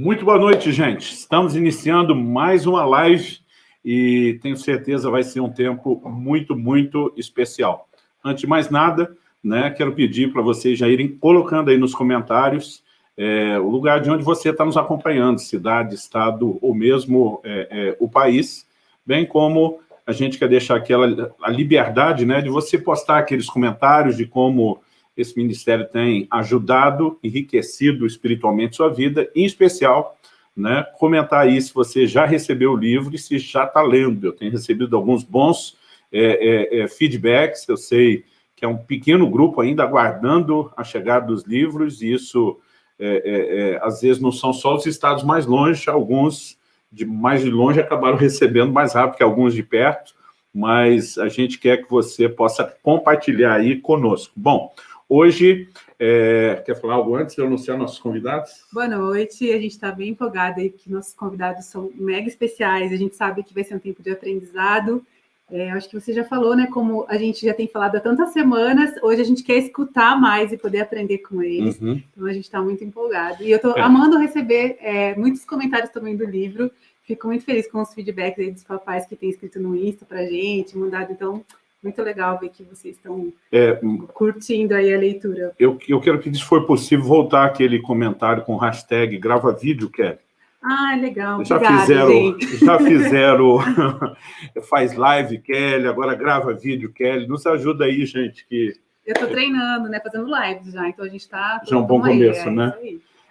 Muito boa noite, gente. Estamos iniciando mais uma live e tenho certeza vai ser um tempo muito, muito especial. Antes de mais nada, né, quero pedir para vocês já irem colocando aí nos comentários é, o lugar de onde você está nos acompanhando, cidade, estado ou mesmo é, é, o país, bem como a gente quer deixar aquela a liberdade né, de você postar aqueles comentários de como esse ministério tem ajudado, enriquecido espiritualmente sua vida, em especial, né, comentar aí se você já recebeu o livro e se já está lendo. Eu tenho recebido alguns bons é, é, é, feedbacks, eu sei que é um pequeno grupo ainda aguardando a chegada dos livros, e isso, é, é, é, às vezes, não são só os estados mais longe, alguns de mais de longe acabaram recebendo mais rápido que alguns de perto, mas a gente quer que você possa compartilhar aí conosco. Bom, Hoje, é, quer falar algo antes de anunciar nossos convidados? Boa noite, a gente está bem empolgada aí, que nossos convidados são mega especiais, a gente sabe que vai ser um tempo de aprendizado, é, acho que você já falou, né, como a gente já tem falado há tantas semanas, hoje a gente quer escutar mais e poder aprender com eles, uhum. então a gente está muito empolgado. E eu estou é. amando receber é, muitos comentários também do livro, fico muito feliz com os feedbacks aí dos papais que têm escrito no Insta para gente, mandado, então muito legal ver que vocês estão é, curtindo aí a leitura. Eu, eu quero que, se for possível, voltar aquele comentário com hashtag grava vídeo, Kelly. Ah, legal. Já Obrigada, fizeram, gente. já fizeram faz live, Kelly, agora grava vídeo, Kelly. Nos ajuda aí, gente. Que... Eu estou treinando, né? Fazendo lives já, então a gente está... Já é um bom começo, aí, né?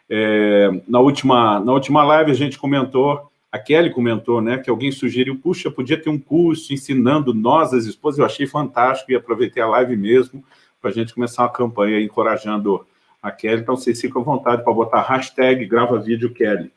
É, na, última, na última live a gente comentou a Kelly comentou, né, que alguém sugeriu, puxa, podia ter um curso ensinando nós, as esposas, eu achei fantástico e aproveitei a live mesmo para a gente começar uma campanha encorajando a Kelly, então vocês ficam à vontade para botar hashtag grava vídeo Kelly.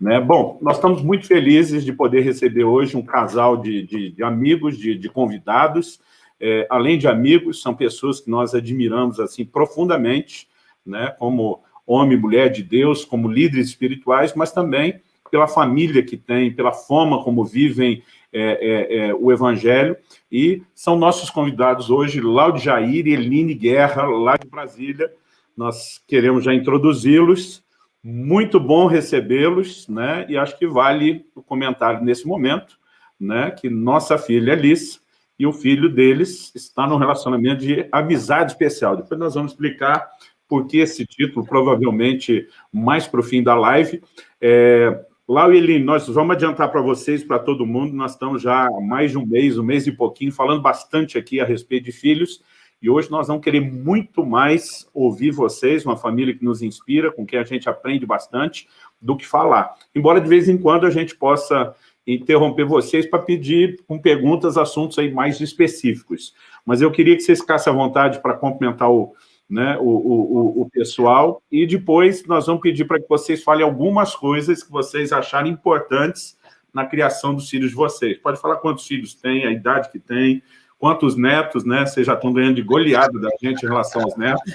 Né? Bom, nós estamos muito felizes de poder receber hoje um casal de, de, de amigos, de, de convidados, é, além de amigos, são pessoas que nós admiramos assim profundamente, né, como homem e mulher de Deus, como líderes espirituais, mas também pela família que tem, pela forma como vivem é, é, é, o Evangelho, e são nossos convidados hoje, Laude Jair e Eline Guerra, lá de Brasília. Nós queremos já introduzi-los, muito bom recebê-los, né? e acho que vale o comentário nesse momento, né? que nossa filha Alice e o filho deles está num relacionamento de amizade especial. Depois nós vamos explicar por que esse título, provavelmente mais para o fim da live. É, Laueli, nós vamos adiantar para vocês, para todo mundo, nós estamos já há mais de um mês, um mês e pouquinho, falando bastante aqui a respeito de filhos, e hoje nós vamos querer muito mais ouvir vocês, uma família que nos inspira, com quem a gente aprende bastante, do que falar. Embora de vez em quando a gente possa interromper vocês para pedir com perguntas, assuntos aí mais específicos. Mas eu queria que vocês ficassem à vontade para complementar o, né, o, o, o pessoal, e depois nós vamos pedir para que vocês falem algumas coisas que vocês acharem importantes na criação dos filhos de vocês. Pode falar quantos filhos tem, a idade que tem, quantos netos, né? Vocês já estão ganhando de goleada da gente em relação aos netos.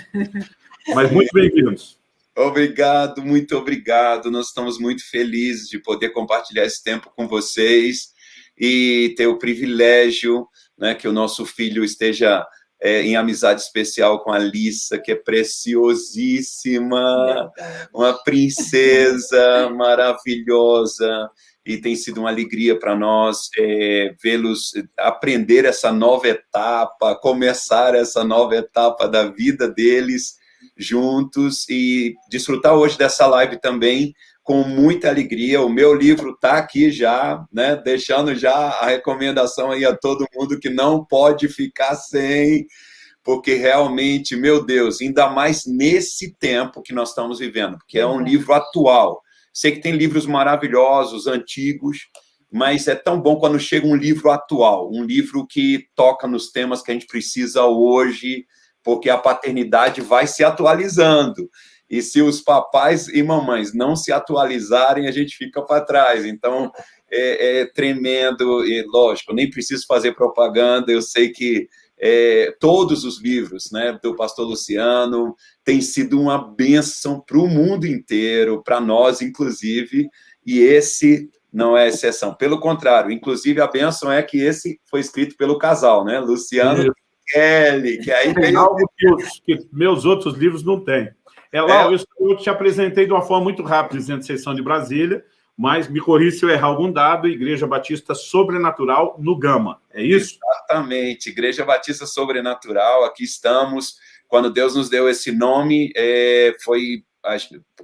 Mas muito bem-vindos. Obrigado, muito obrigado. Nós estamos muito felizes de poder compartilhar esse tempo com vocês e ter o privilégio né, que o nosso filho esteja é, em amizade especial com a Lissa, que é preciosíssima, uma princesa maravilhosa, e tem sido uma alegria para nós é, vê-los aprender essa nova etapa, começar essa nova etapa da vida deles juntos e desfrutar hoje dessa live também com muita alegria. O meu livro está aqui já, né? deixando já a recomendação aí a todo mundo que não pode ficar sem, porque realmente, meu Deus, ainda mais nesse tempo que nós estamos vivendo, porque é um livro atual. Sei que tem livros maravilhosos, antigos, mas é tão bom quando chega um livro atual, um livro que toca nos temas que a gente precisa hoje, porque a paternidade vai se atualizando. E se os papais e mamães não se atualizarem, a gente fica para trás. Então, é, é, tremendo, e lógico, nem preciso fazer propaganda, eu sei que é, todos os livros né, do pastor Luciano têm sido uma bênção para o mundo inteiro, para nós, inclusive, e esse não é exceção. Pelo contrário, inclusive, a bênção é que esse foi escrito pelo casal, né? Luciano e Kelly, que aí tem algo que, os, que meus outros livros não têm. É, Lau, é... eu te apresentei de uma forma muito rápida, dizendo que vocês são de Brasília, mas me corrija se eu errar algum dado, Igreja Batista Sobrenatural no Gama, é isso? Exatamente, Igreja Batista Sobrenatural, aqui estamos. Quando Deus nos deu esse nome, é, foi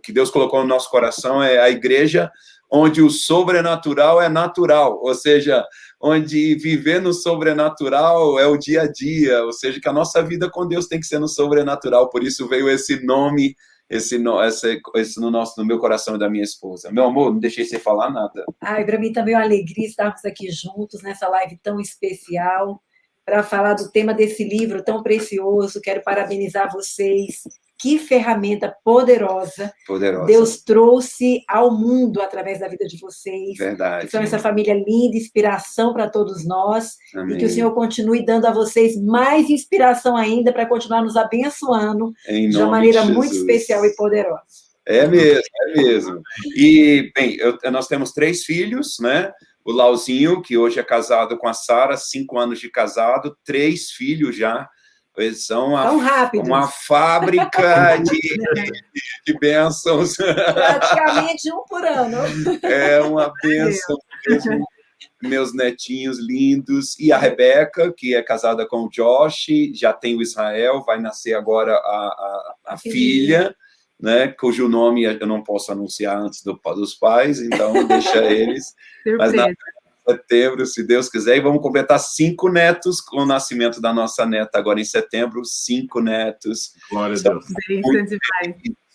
que Deus colocou no nosso coração é a igreja onde o sobrenatural é natural, ou seja, onde viver no sobrenatural é o dia a dia, ou seja, que a nossa vida com Deus tem que ser no sobrenatural, por isso veio esse nome, esse, esse, esse no, nosso, no meu coração e da minha esposa. Meu amor, não deixei você falar nada. Ai, para mim também é uma alegria estarmos aqui juntos nessa live tão especial, para falar do tema desse livro tão precioso. Quero parabenizar vocês que ferramenta poderosa, poderosa, Deus trouxe ao mundo através da vida de vocês. Verdade. São essa família linda, inspiração para todos nós. Amém. E que o Senhor continue dando a vocês mais inspiração ainda para continuar nos abençoando de uma maneira de muito especial e poderosa. É mesmo, é mesmo. E, bem, eu, nós temos três filhos, né? O Lauzinho, que hoje é casado com a Sara, cinco anos de casado, três filhos já. Eles são uma, uma fábrica de, de bênçãos. Praticamente um por ano. É uma bênção mesmo. Meus netinhos lindos. E a Rebeca, que é casada com o Josh, já tem o Israel, vai nascer agora a, a, a filha, né, cujo nome eu não posso anunciar antes do, dos pais, então deixa eles. Mas na, setembro, se Deus quiser, e vamos completar cinco netos com o nascimento da nossa neta agora em setembro, cinco netos. Glória a Deus. Muito,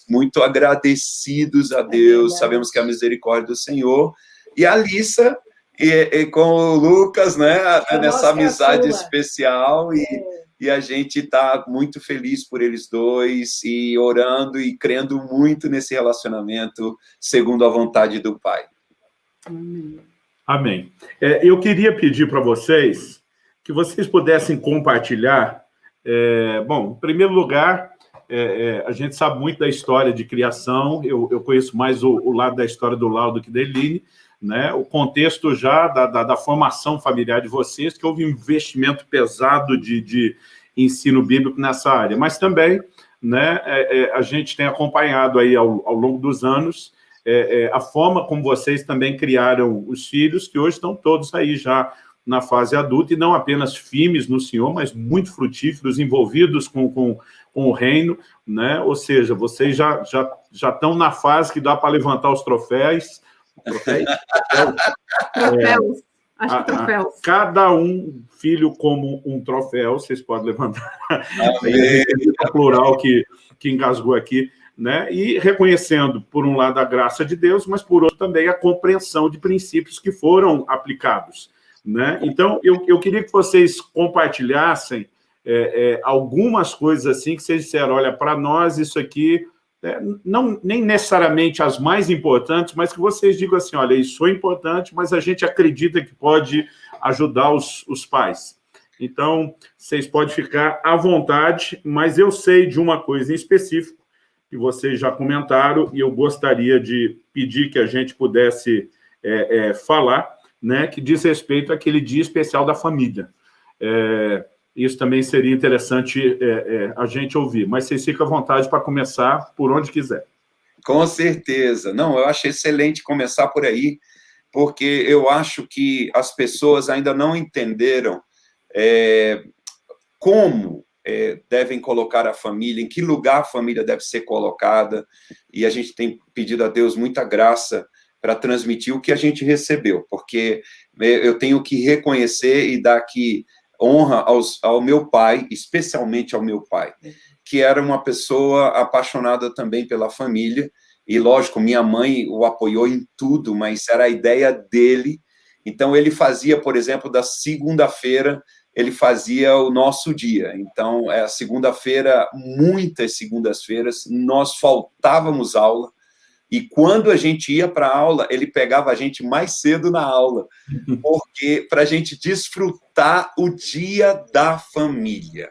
muito agradecidos a Deus, sabemos que é a misericórdia do Senhor. E a Alissa, e, e com o Lucas, né, nessa é amizade especial, e, é. e a gente está muito feliz por eles dois, e orando e crendo muito nesse relacionamento, segundo a vontade do Pai. Amém. Amém. É, eu queria pedir para vocês que vocês pudessem compartilhar. É, bom, em primeiro lugar, é, é, a gente sabe muito da história de criação, eu, eu conheço mais o, o, lado da história do Lau do que da Eline, né? o contexto já da, da, da, formação familiar de vocês, que houve um investimento pesado de, de ensino bíblico nessa área, mas também né, é, é, a gente tem acompanhado aí ao, ao longo dos anos é, é, a forma como vocês também criaram os filhos, que hoje estão todos aí já na fase adulta, e não apenas firmes no Senhor, mas muito frutíferos, envolvidos com, com, com o reino, né? ou seja, vocês já, já, já estão na fase que dá para levantar os troféus, troféus? troféus. É, Acho que troféus. A, cada um filho como um troféu, vocês podem levantar. o plural que, que engasgou aqui né? e reconhecendo, por um lado, a graça de Deus, mas, por outro, também a compreensão de princípios que foram aplicados. Né? Então, eu, eu queria que vocês compartilhassem é, é, algumas coisas assim que vocês disseram, olha, para nós isso aqui, é, não, nem necessariamente as mais importantes, mas que vocês digam assim, olha, isso é importante, mas a gente acredita que pode ajudar os, os pais. Então, vocês podem ficar à vontade, mas eu sei de uma coisa em específico, que vocês já comentaram, e eu gostaria de pedir que a gente pudesse é, é, falar, né, que diz respeito àquele dia especial da família. É, isso também seria interessante é, é, a gente ouvir, mas vocês ficam à vontade para começar por onde quiser. Com certeza. Não, eu acho excelente começar por aí, porque eu acho que as pessoas ainda não entenderam é, como é, devem colocar a família, em que lugar a família deve ser colocada, e a gente tem pedido a Deus muita graça para transmitir o que a gente recebeu, porque é, eu tenho que reconhecer e dar aqui honra aos, ao meu pai, especialmente ao meu pai, que era uma pessoa apaixonada também pela família, e lógico, minha mãe o apoiou em tudo, mas era a ideia dele, então ele fazia, por exemplo, da segunda-feira ele fazia o nosso dia. Então, é a segunda-feira, muitas segundas-feiras, nós faltávamos aula, e quando a gente ia para a aula, ele pegava a gente mais cedo na aula, porque para a gente desfrutar o dia da família.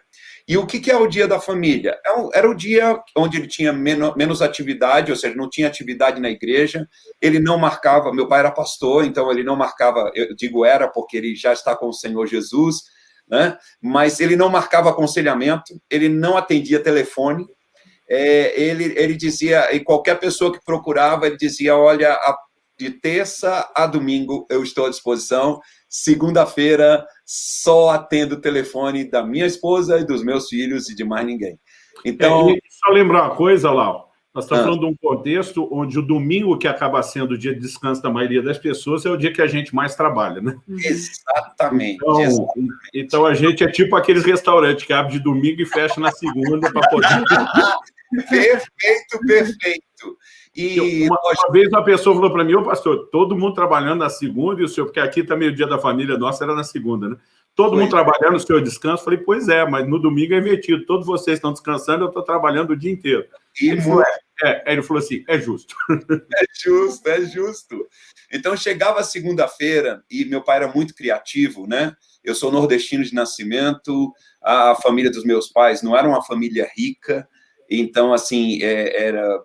E o que, é o dia da família? É era o dia onde ele tinha menos, menos atividade, ou seja, não tinha atividade na igreja, ele não marcava, meu pai era pastor, então ele não marcava, eu digo era porque ele já está com o Senhor Jesus, né? mas ele não marcava aconselhamento, ele não atendia telefone, é, ele, ele dizia, e qualquer pessoa que procurava, ele dizia, olha, a, de terça a domingo eu estou à disposição, segunda-feira só atendo o telefone da minha esposa e dos meus filhos e de mais ninguém. Então... É, só lembrar uma coisa, Lau, nós estamos ah. falando de um contexto onde o domingo, que acaba sendo o dia de descanso da maioria das pessoas, é o dia que a gente mais trabalha, né? Exatamente. Então, exatamente. então a gente é tipo aqueles restaurantes que abre de domingo e fecha na segunda para poder... perfeito, perfeito. E uma, uma vez uma pessoa falou para mim, ô pastor, todo mundo trabalhando na segunda, e o senhor, porque aqui também o dia da família nossa era na segunda, né? Todo pois mundo é. trabalhando, o senhor descansa. Falei, pois é, mas no domingo é invertido. Todos vocês estão descansando, eu estou trabalhando o dia inteiro. E ele, falou, é, é, ele falou assim, é justo. É justo, é justo. Então, chegava a segunda-feira, e meu pai era muito criativo, né? Eu sou nordestino de nascimento, a família dos meus pais não era uma família rica, então, assim, é, era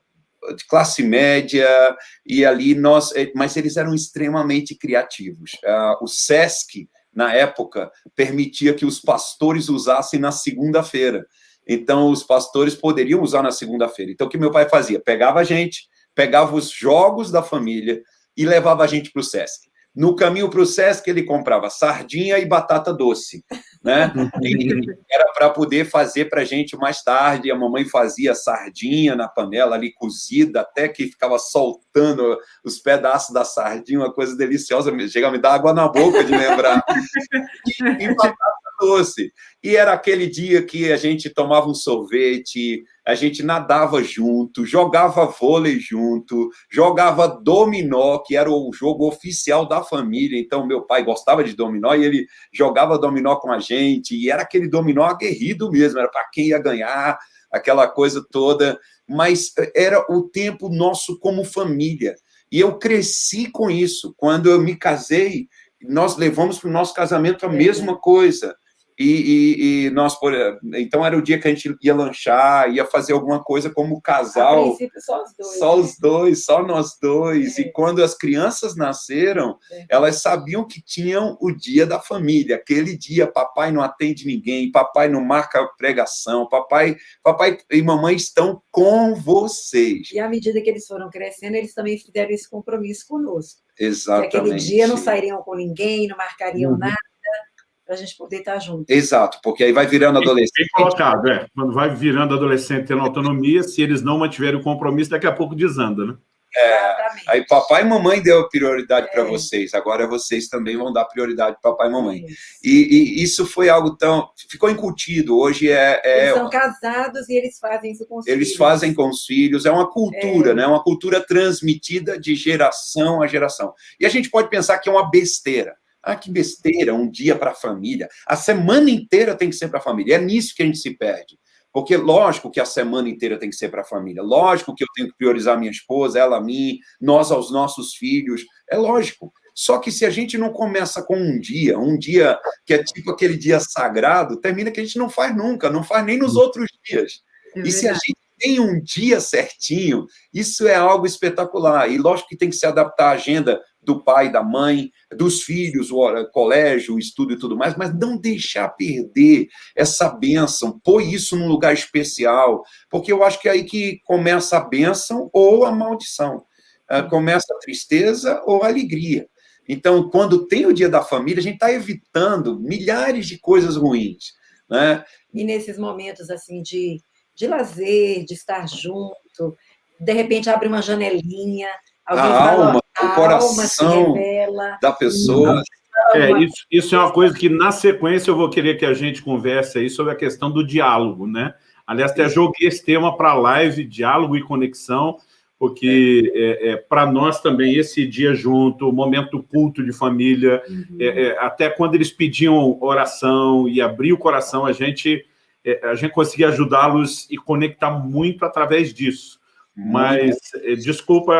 de classe média, e ali nós... É, mas eles eram extremamente criativos. Ah, o SESC, na época, permitia que os pastores usassem na segunda-feira. Então, os pastores poderiam usar na segunda-feira. Então, o que meu pai fazia? Pegava a gente, pegava os jogos da família e levava a gente para o SESC. No caminho para o Sesc, ele comprava sardinha e batata doce, né? Era para poder fazer para a gente mais tarde. A mamãe fazia sardinha na panela ali cozida, até que ficava soltando os pedaços da sardinha, uma coisa deliciosa. Chega a me dar água na boca de lembrar. E, e batata doce. E era aquele dia que a gente tomava um sorvete, a gente nadava junto, jogava vôlei junto, jogava dominó, que era o jogo oficial da família. Então, meu pai gostava de dominó e ele jogava dominó com a gente. E era aquele dominó aguerrido mesmo, era para quem ia ganhar, aquela coisa toda. Mas era o tempo nosso como família. E eu cresci com isso. Quando eu me casei, nós levamos para o nosso casamento a mesma coisa. E, e, e, nós, por, então era o dia que a gente ia lanchar, ia fazer alguma coisa como casal. A princípio, só os dois. Só né? os dois, só nós dois. É. E quando as crianças nasceram, é. elas sabiam que tinham o dia da família. Aquele dia, papai não atende ninguém, papai não marca pregação, papai, papai e mamãe estão com vocês. E à medida que eles foram crescendo, eles também fizeram esse compromisso conosco. Exatamente. Que aquele dia não sairiam com ninguém, não marcariam uhum. nada para a gente poder estar junto. Exato, porque aí vai virando adolescente. Bem colocado, é. Quando vai virando adolescente tendo autonomia, se eles não mantiverem o compromisso, daqui a pouco desanda, né? É, aí papai e mamãe deu prioridade é. para vocês, agora vocês também vão dar prioridade para papai e mamãe. E, e, isso foi algo tão... ficou incutido, hoje é... é eles são casados e eles fazem isso com os eles filhos. fazem com os filhos, é uma cultura, é. né? uma cultura transmitida de geração a geração. E a gente pode pensar que é uma besteira, ah, que besteira, um dia para a família. A semana inteira tem que ser para a família. É nisso que a gente se perde. Porque, lógico que a semana inteira tem que ser para a família. Lógico que eu tenho que priorizar minha esposa, ela a mim, nós aos nossos filhos. É lógico. Só que se a gente não começa com um dia, um dia que é tipo aquele dia sagrado, termina que a gente não faz nunca, não faz nem nos outros dias. É e se a gente tem um dia certinho, isso é algo espetacular. E lógico que tem que se adaptar à agenda do pai, da mãe, dos filhos, o colégio, o estudo e tudo mais, mas não deixar perder essa bênção, pôr isso num lugar especial, porque eu acho que é aí que começa a bênção ou a maldição. Ah, começa a tristeza ou a alegria. Então, quando tem o dia da família, a gente está evitando milhares de coisas ruins. Né? E nesses momentos assim de, de lazer, de estar junto, de repente abre uma janelinha, Alguém a alma, o coração da pessoa. É, isso, isso é uma coisa que, na sequência, eu vou querer que a gente converse aí sobre a questão do diálogo, né? Aliás, até joguei esse tema para a live, diálogo e conexão, porque é. é, é para nós também esse dia junto, o momento culto de família, uhum. É, é, até quando eles pediam oração e abrir o coração, a gente, é, a gente conseguia ajudá-los e conectar muito através disso. Mas, eh, desculpa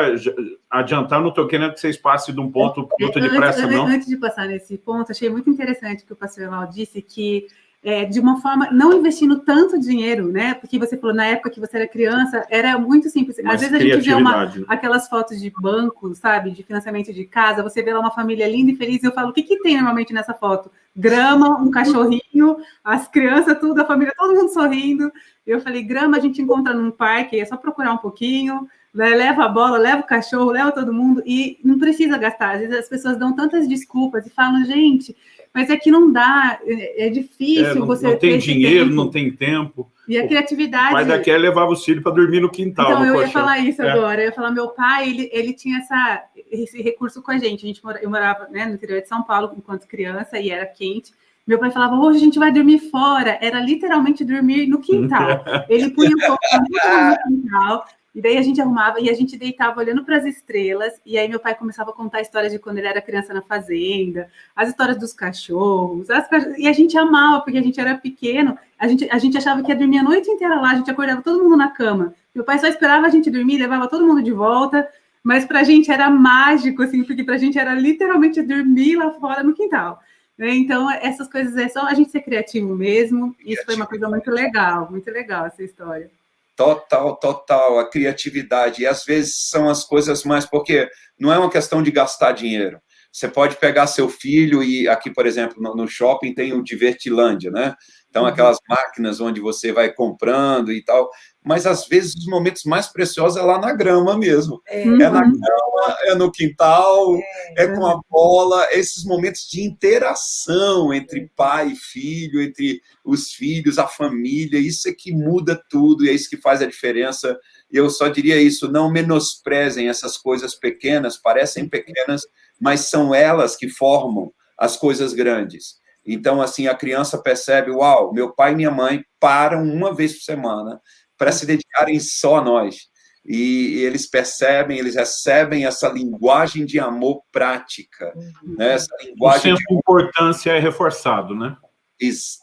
adiantar, não estou querendo que vocês passem de um ponto para outro depressa, não. Antes de passar nesse ponto, achei muito interessante o que o pastor Emal disse, que é, de uma forma, não investindo tanto dinheiro, né? Porque você falou, na época que você era criança, era muito simples. Às vezes a gente vê uma, né? aquelas fotos de banco, sabe? De financiamento de casa, você vê lá uma família linda e feliz, e eu falo, o que, que tem normalmente nessa foto? grama, um cachorrinho, as crianças, tudo, a família, todo mundo sorrindo. Eu falei, grama a gente encontra num parque, é só procurar um pouquinho, né, leva a bola, leva o cachorro, leva todo mundo, e não precisa gastar. Às vezes as pessoas dão tantas desculpas e falam, gente, mas é que não dá, é, é difícil é, não, você... Não tem dinheiro, tempo. não tem tempo. E a criatividade... O pai da Kelly levava os filhos para dormir no quintal. Então, no eu ia falar isso é. agora. Eu ia falar, meu pai, ele, ele tinha essa, esse recurso com a gente. A gente eu morava né, no interior de São Paulo enquanto criança e era quente. Meu pai falava, hoje a gente vai dormir fora. Era literalmente dormir no quintal. Ele punha um pouco no quintal. E daí a gente arrumava e a gente deitava olhando para as estrelas. E aí meu pai começava a contar histórias de quando ele era criança na fazenda, as histórias dos cachorros. Cachorros, e a gente amava, porque a gente era pequeno. A gente, a gente achava que ia dormir a noite inteira lá, a gente acordava todo mundo na cama. Meu pai só esperava a gente dormir, levava todo mundo de volta. Mas para a gente era mágico, assim, porque para a gente era literalmente dormir lá fora no quintal. Né? Então, essas coisas é só a gente ser criativo mesmo. Isso foi uma coisa muito legal, muito legal essa história. Total, total, a criatividade. E às vezes são as coisas mais, porque não é uma questão de gastar dinheiro. Você pode pegar seu filho e aqui, por exemplo, no shopping tem o Divertilândia, né? Então, uhum. aquelas máquinas onde você vai comprando e tal mas às vezes os momentos mais preciosos é lá na grama mesmo. É, é na uhum. grama, é no quintal, é. é, com a bola, esses momentos de interação entre pai e filho, entre os filhos, a família, isso é que muda tudo e é isso que faz a diferença. E eu só diria isso, não menosprezem essas coisas pequenas, parecem pequenas, mas são elas que formam as coisas grandes. Então, assim, a criança percebe, uau, meu pai e minha mãe param uma vez por semana para se dedicarem só a nós. E, eles percebem, eles recebem essa linguagem de amor prática, uhum. né? essa linguagem o senso de importância é reforçado, né?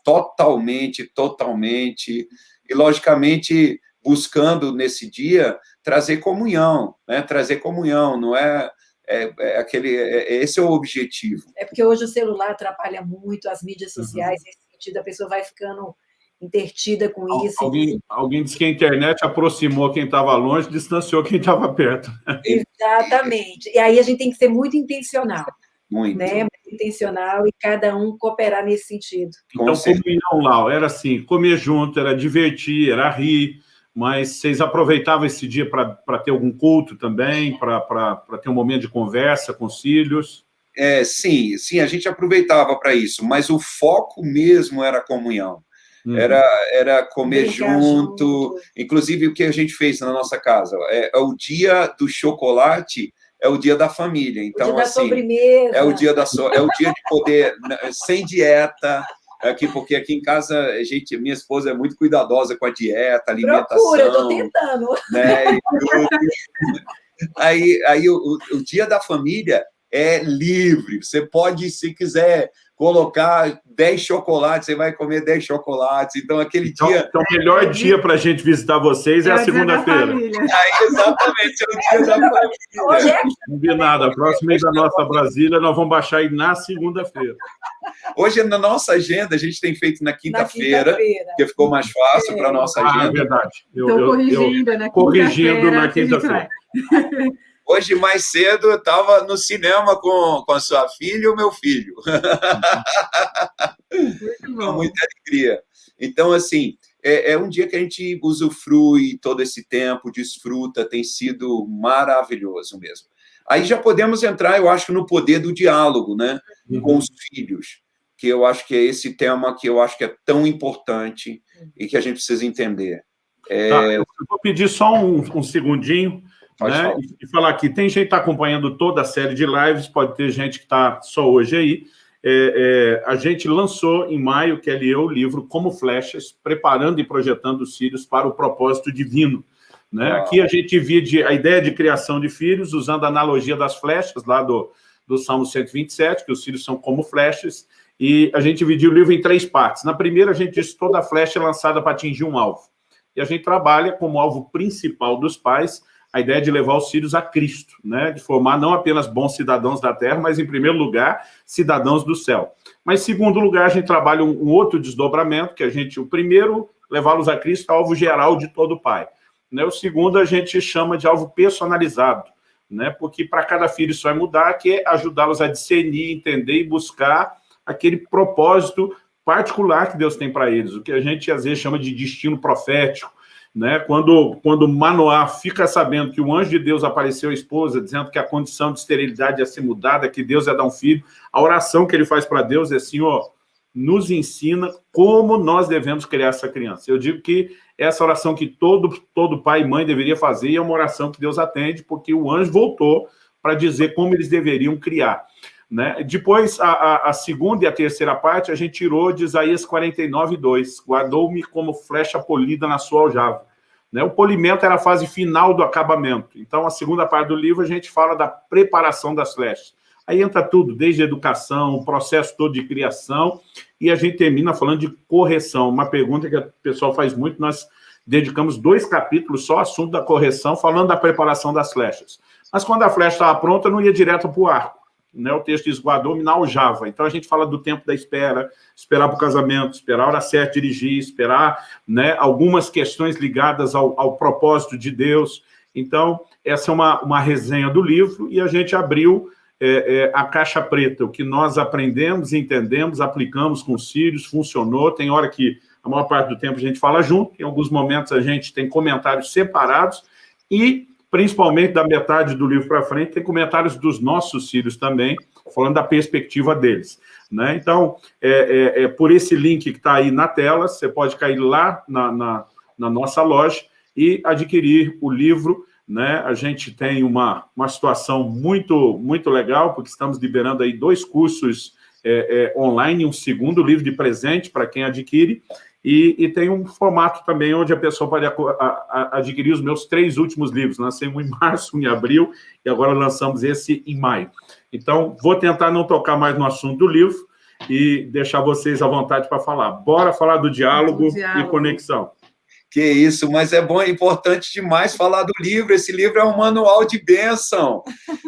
Totalmente, totalmente. E, logicamente, buscando nesse dia trazer comunhão, né? trazer comunhão, não é é, é, aquele, é, esse é o objetivo. É porque hoje o celular atrapalha muito, as mídias uhum. sociais, uhum. nesse sentido, a pessoa vai ficando intertida com isso. Alguém, alguém disse que a internet aproximou quem estava longe, distanciou quem estava perto. Exatamente. E aí a gente tem que ser muito intencional. Muito. Né? Muito intencional e cada um cooperar nesse sentido. Então, comunhão, Lau, era assim, comer junto, era divertir, era rir, mas vocês aproveitavam esse dia para ter algum culto também, para ter um momento de conversa com os filhos? É, sim, sim, a gente aproveitava para isso, mas o foco mesmo era a comunhão. Uhum. Era, era comer junto. junto. Inclusive, o que a gente fez na nossa casa? É, é, o dia do chocolate, é o dia da família. Então, assim, é o dia da so, é o dia de poder, né, sem dieta, aqui, porque aqui em casa, a gente, minha esposa é muito cuidadosa com a dieta, alimentação. Procura, eu tô tentando. Né, aí, aí o, o, dia da família é livre. Você pode, se quiser, colocar 10 chocolates, você vai comer 10 chocolates. Então, aquele então, dia... Então, o melhor dia para a gente visitar vocês é, é a segunda-feira. Ah, exatamente, é o dia da família. Combinado. A próxima mês da nossa Brasília, nós vamos baixar aí na segunda-feira. Hoje, na nossa agenda, a gente tem feito na quinta-feira, quinta porque ficou mais fácil é. para a nossa agenda. Ah, é verdade. Estou corrigindo, eu, né? Corrigindo na quinta-feira. Hoje, mais cedo, eu estava no cinema com, com a sua filha e o meu filho. com muita alegria. Então, assim, é, é, um dia que a gente usufrui todo esse tempo, desfruta, tem sido maravilhoso mesmo. Aí já podemos entrar, eu acho, no poder do diálogo, né? Uhum. Com os filhos, que eu acho que é esse tema que eu acho que é tão importante e que a gente precisa entender. É... Tá, eu vou pedir só um, um segundinho né? E, falar aqui, tem gente que está acompanhando toda a série de lives, pode ter gente que está só hoje aí. É, é, a gente lançou em maio, que é o livro Como Flechas, preparando e projetando os filhos para o propósito divino. Né? Aqui a gente divide a ideia de criação de filhos, usando a analogia das flechas, lá do, do Salmo 127, que os filhos são como flechas, e a gente dividiu o livro em três partes. Na primeira, a gente diz que toda flecha é lançada para atingir um alvo. E a gente trabalha como alvo principal dos pais a ideia de levar os filhos a Cristo, né? de formar não apenas bons cidadãos da terra, mas, em primeiro lugar, cidadãos do céu. Mas, segundo lugar, a gente trabalha um, outro desdobramento, que a gente, o primeiro, levá-los a Cristo, é alvo geral de todo pai. Né? O segundo, a gente chama de alvo personalizado, né? porque para cada filho isso vai mudar, que é ajudá-los a discernir, entender e buscar aquele propósito particular que Deus tem para eles, o que a gente às vezes chama de destino profético, né? Quando, quando Manoá fica sabendo que o anjo de Deus apareceu à esposa, dizendo que a condição de esterilidade ia ser mudada, que Deus ia dar um filho, a oração que ele faz para Deus é assim, ó, nos ensina como nós devemos criar essa criança. Eu digo que essa oração que todo, todo pai e mãe deveria fazer é uma oração que Deus atende, porque o anjo voltou para dizer como eles deveriam criar. Né? Depois, a, a, a, segunda e a terceira parte, a gente tirou de Isaías 49, 2. Guardou-me como flecha polida na sua aljava. Né? O polimento era a fase final do acabamento. Então, a segunda parte do livro, a gente fala da preparação das flechas. Aí entra tudo, desde educação, o processo todo de criação, e a gente termina falando de correção. Uma pergunta que o pessoal faz muito, nós dedicamos dois capítulos só ao assunto da correção, falando da preparação das flechas. Mas quando a flecha estava pronta, não ia direto para o arco né, o texto diz, guardou-me na aljava. Então, a gente fala do tempo da espera, esperar para o casamento, esperar a hora certa dirigir, esperar né, algumas questões ligadas ao, ao, propósito de Deus. Então, essa é uma, uma resenha do livro e a gente abriu é, é, a caixa preta, o que nós aprendemos, entendemos, aplicamos com os filhos, funcionou. Tem hora que a maior parte do tempo a gente fala junto, em alguns momentos a gente tem comentários separados e principalmente da metade do livro para frente, tem comentários dos nossos filhos também, falando da perspectiva deles. Né? Então, é, é, é por esse link que está aí na tela, você pode cair lá na, na, na, nossa loja e adquirir o livro. Né? A gente tem uma, uma situação muito, muito legal, porque estamos liberando aí dois cursos é, é, online, um segundo livro de presente para quem adquire, e, e, tem um formato também onde a pessoa pode a, a, adquirir os meus três últimos livros. Lancei um em março, um em abril, e agora lançamos esse em maio. Então, vou tentar não tocar mais no assunto do livro e deixar vocês à vontade para falar. Bora falar do diálogo, diálogo, e conexão. Que isso, mas é bom, é importante demais falar do livro. Esse livro é um manual de bênção.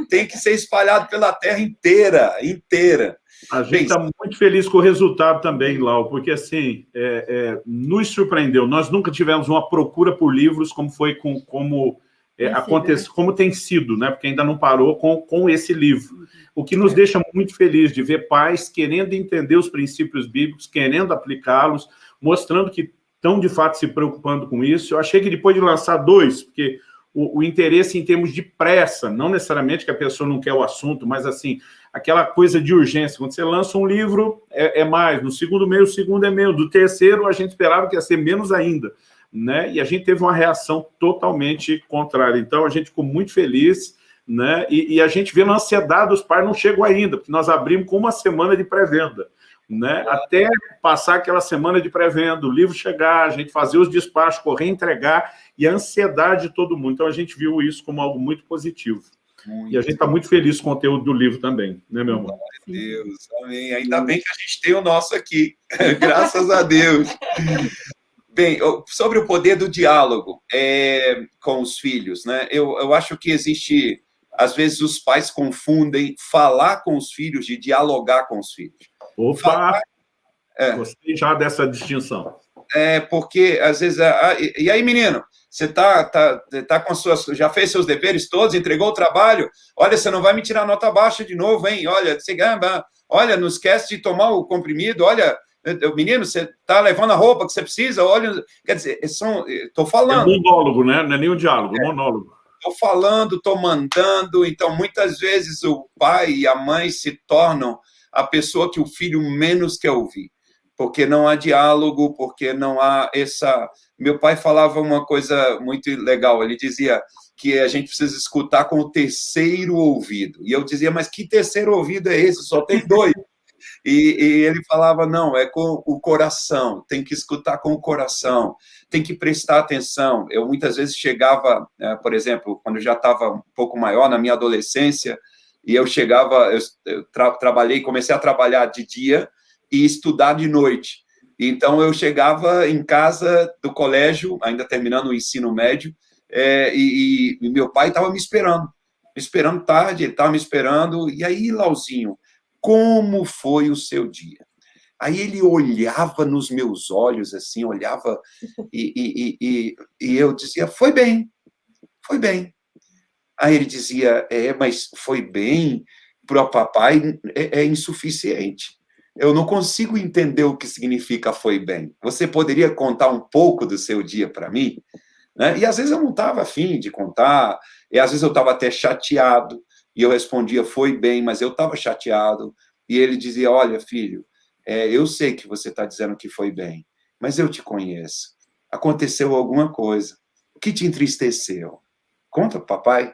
Tem que ser espalhado pela terra inteira, inteira. A gente está muito feliz com o resultado também, Lau, porque assim, é, é, nos surpreendeu. Nós nunca tivemos uma procura por livros como foi com como é, acontece, né? como tem sido, né? Porque ainda não parou com, com esse livro. O que nos é. deixa muito feliz de ver pais querendo entender os princípios bíblicos, querendo aplicá-los, mostrando que estão de fato se preocupando com isso. Eu achei que depois de lançar dois, porque o, o interesse em termos de pressa, não necessariamente que a pessoa não quer o assunto, mas assim, aquela coisa de urgência. Quando você lança um livro, é, é mais. No segundo mês, o segundo é menos. Do terceiro, a gente esperava que ia ser menos ainda. Né? E a gente teve uma reação totalmente contrária. Então, a gente ficou muito feliz, né? E, e, a gente vê na ansiedade dos pais, não chegou ainda, porque nós abrimos com uma semana de pré-venda. Né? Até passar aquela semana de pré-venda, o livro chegar, a gente fazer os despachos, correr, entregar, e a ansiedade de todo mundo. Então, a gente viu isso como algo muito positivo. Muito. E a gente está muito feliz com o conteúdo do livro também, né, meu amor? Meu Deus, amém. Ainda bem que a gente tem o nosso aqui, graças a Deus. Bem, sobre o poder do diálogo é, com os filhos, né? Eu, eu acho que existe, às vezes os pais confundem falar com os filhos de dialogar com os filhos. Opa! Falar, é, Gostei já dessa distinção. É, porque às vezes, ah, e, e aí menino, você tá, tá, tá com suas, já fez seus deveres todos, entregou o trabalho, olha, você não vai me tirar nota baixa de novo, hein? Olha, você, olha, não esquece de tomar o comprimido, olha, menino, você tá levando a roupa que você precisa, olha, quer dizer, são, tô falando. É monólogo, né? Não é nem um diálogo, é, monólogo. Tô falando, tô mandando, então muitas vezes o pai e a mãe se tornam a pessoa que o filho menos quer ouvir porque não há diálogo, porque não há essa. Meu pai falava uma coisa muito legal, ele dizia que a gente precisa escutar com o terceiro ouvido. E eu dizia, mas que terceiro ouvido é esse? Só tem dois. E, e, ele falava, não, é com o coração, tem que escutar com o coração, tem que prestar atenção. Eu muitas vezes chegava, né, por exemplo, quando eu já estava um pouco maior, na minha adolescência, e eu chegava, eu, eu tra trabalhei, comecei a trabalhar de dia, e estudar de noite. Então, eu chegava em casa do colégio, ainda terminando o ensino médio, é, e, e, meu pai estava me esperando, me esperando tarde, ele estava me esperando. E aí, Lauzinho, como foi o seu dia? Aí ele olhava nos meus olhos, assim, olhava, e, e, e, eu dizia, foi bem, foi bem. Aí ele dizia, é, mas foi bem para o papai é, é insuficiente eu não consigo entender o que significa foi bem. Você poderia contar um pouco do seu dia para mim? Né? E às vezes eu não estava afim de contar, e às vezes eu estava até chateado, e eu respondia, foi bem, mas eu estava chateado, e ele dizia, olha, filho, é, eu sei que você está dizendo que foi bem, mas eu te conheço. Aconteceu alguma coisa. O que te entristeceu? Conta, papai.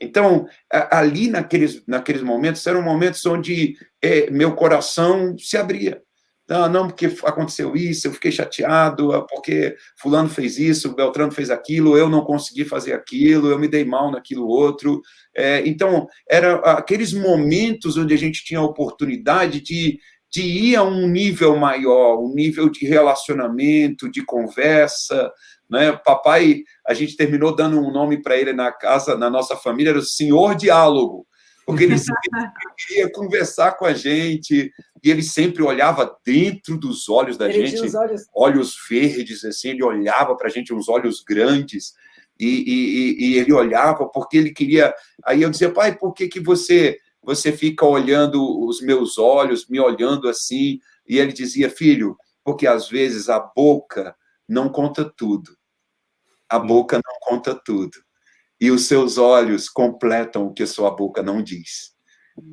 Então, ali naqueles, naqueles momentos, eram momentos onde é, meu coração se abria. Não, não, porque aconteceu isso, eu fiquei chateado, é porque fulano fez isso, Beltrano fez aquilo, eu não consegui fazer aquilo, eu me dei mal naquilo outro. É, então, eram aqueles momentos onde a gente tinha a oportunidade de, de ir a um nível maior, um nível de relacionamento, de conversa, né? Papai, a gente terminou dando um nome para ele na casa, na nossa família, era o Senhor Diálogo, porque ele queria conversar com a gente, e ele sempre olhava dentro dos olhos da ele gente, olhos... olhos... verdes, assim, ele olhava para a gente, uns olhos grandes, e, e, e, ele olhava porque ele queria... Aí eu dizia, pai, por que, que você, você fica olhando os meus olhos, me olhando assim? E ele dizia, filho, porque às vezes a boca não conta tudo. A hum. boca não conta tudo. E os seus olhos completam o que a sua boca não diz.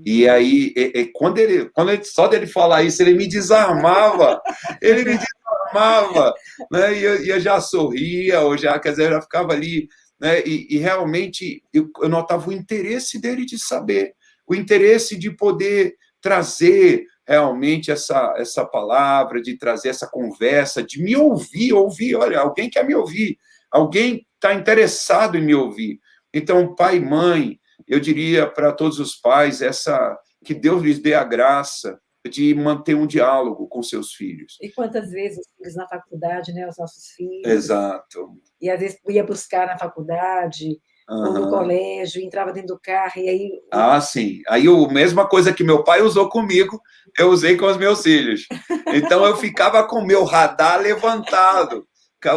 E hum. aí, e, e, quando, ele, quando ele, só dele falar isso, ele me desarmava. Ele me desarmava. Né? E, eu, eu já sorria, ou já, quer dizer, eu já ficava ali. Né? E, e realmente, eu, eu notava o interesse dele de saber, o interesse de poder trazer realmente essa, essa palavra, de trazer essa conversa, de me ouvir, ouvir, olha, alguém quer me ouvir, alguém está interessado em me ouvir. Então, pai e mãe, eu diria para todos os pais, essa que Deus lhes dê a graça de manter um diálogo com seus filhos. E quantas vezes os filhos na faculdade, né, os nossos filhos. Exato. E às vezes ia buscar na faculdade, uhum. ou no colégio, entrava dentro do carro, e aí... Ah, sim. Aí a mesma coisa que meu pai usou comigo, eu usei com os meus filhos. Então eu ficava com o meu radar levantado.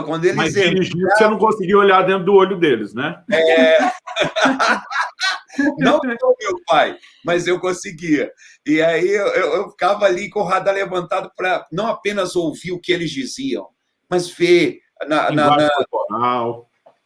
Quando eles Mas dirigir, você não conseguia olhar dentro do olho deles, né? É... não sou meu pai, mas eu conseguia. E aí eu, eu ficava ali com o radar levantado para não apenas ouvir o que eles diziam, mas ver na, na, na,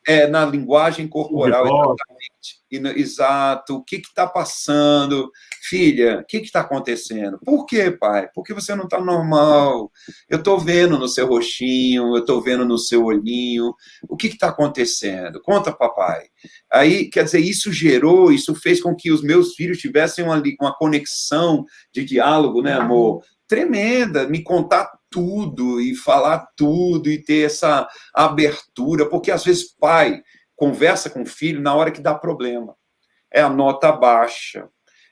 é, na linguagem corporal, exatamente. E, exato. O que está passando? Filha, o que está acontecendo? Por que, pai? Porque você não está normal. Eu estou vendo no seu rostinho, eu estou vendo no seu olhinho. O que está acontecendo? Conta, papai. Aí, quer dizer, isso gerou, isso fez com que os meus filhos tivessem uma, uma conexão de diálogo, né, amor? Tremenda, me contar tudo e falar tudo e ter essa abertura, porque às vezes pai conversa com o filho na hora que dá problema. É a nota baixa,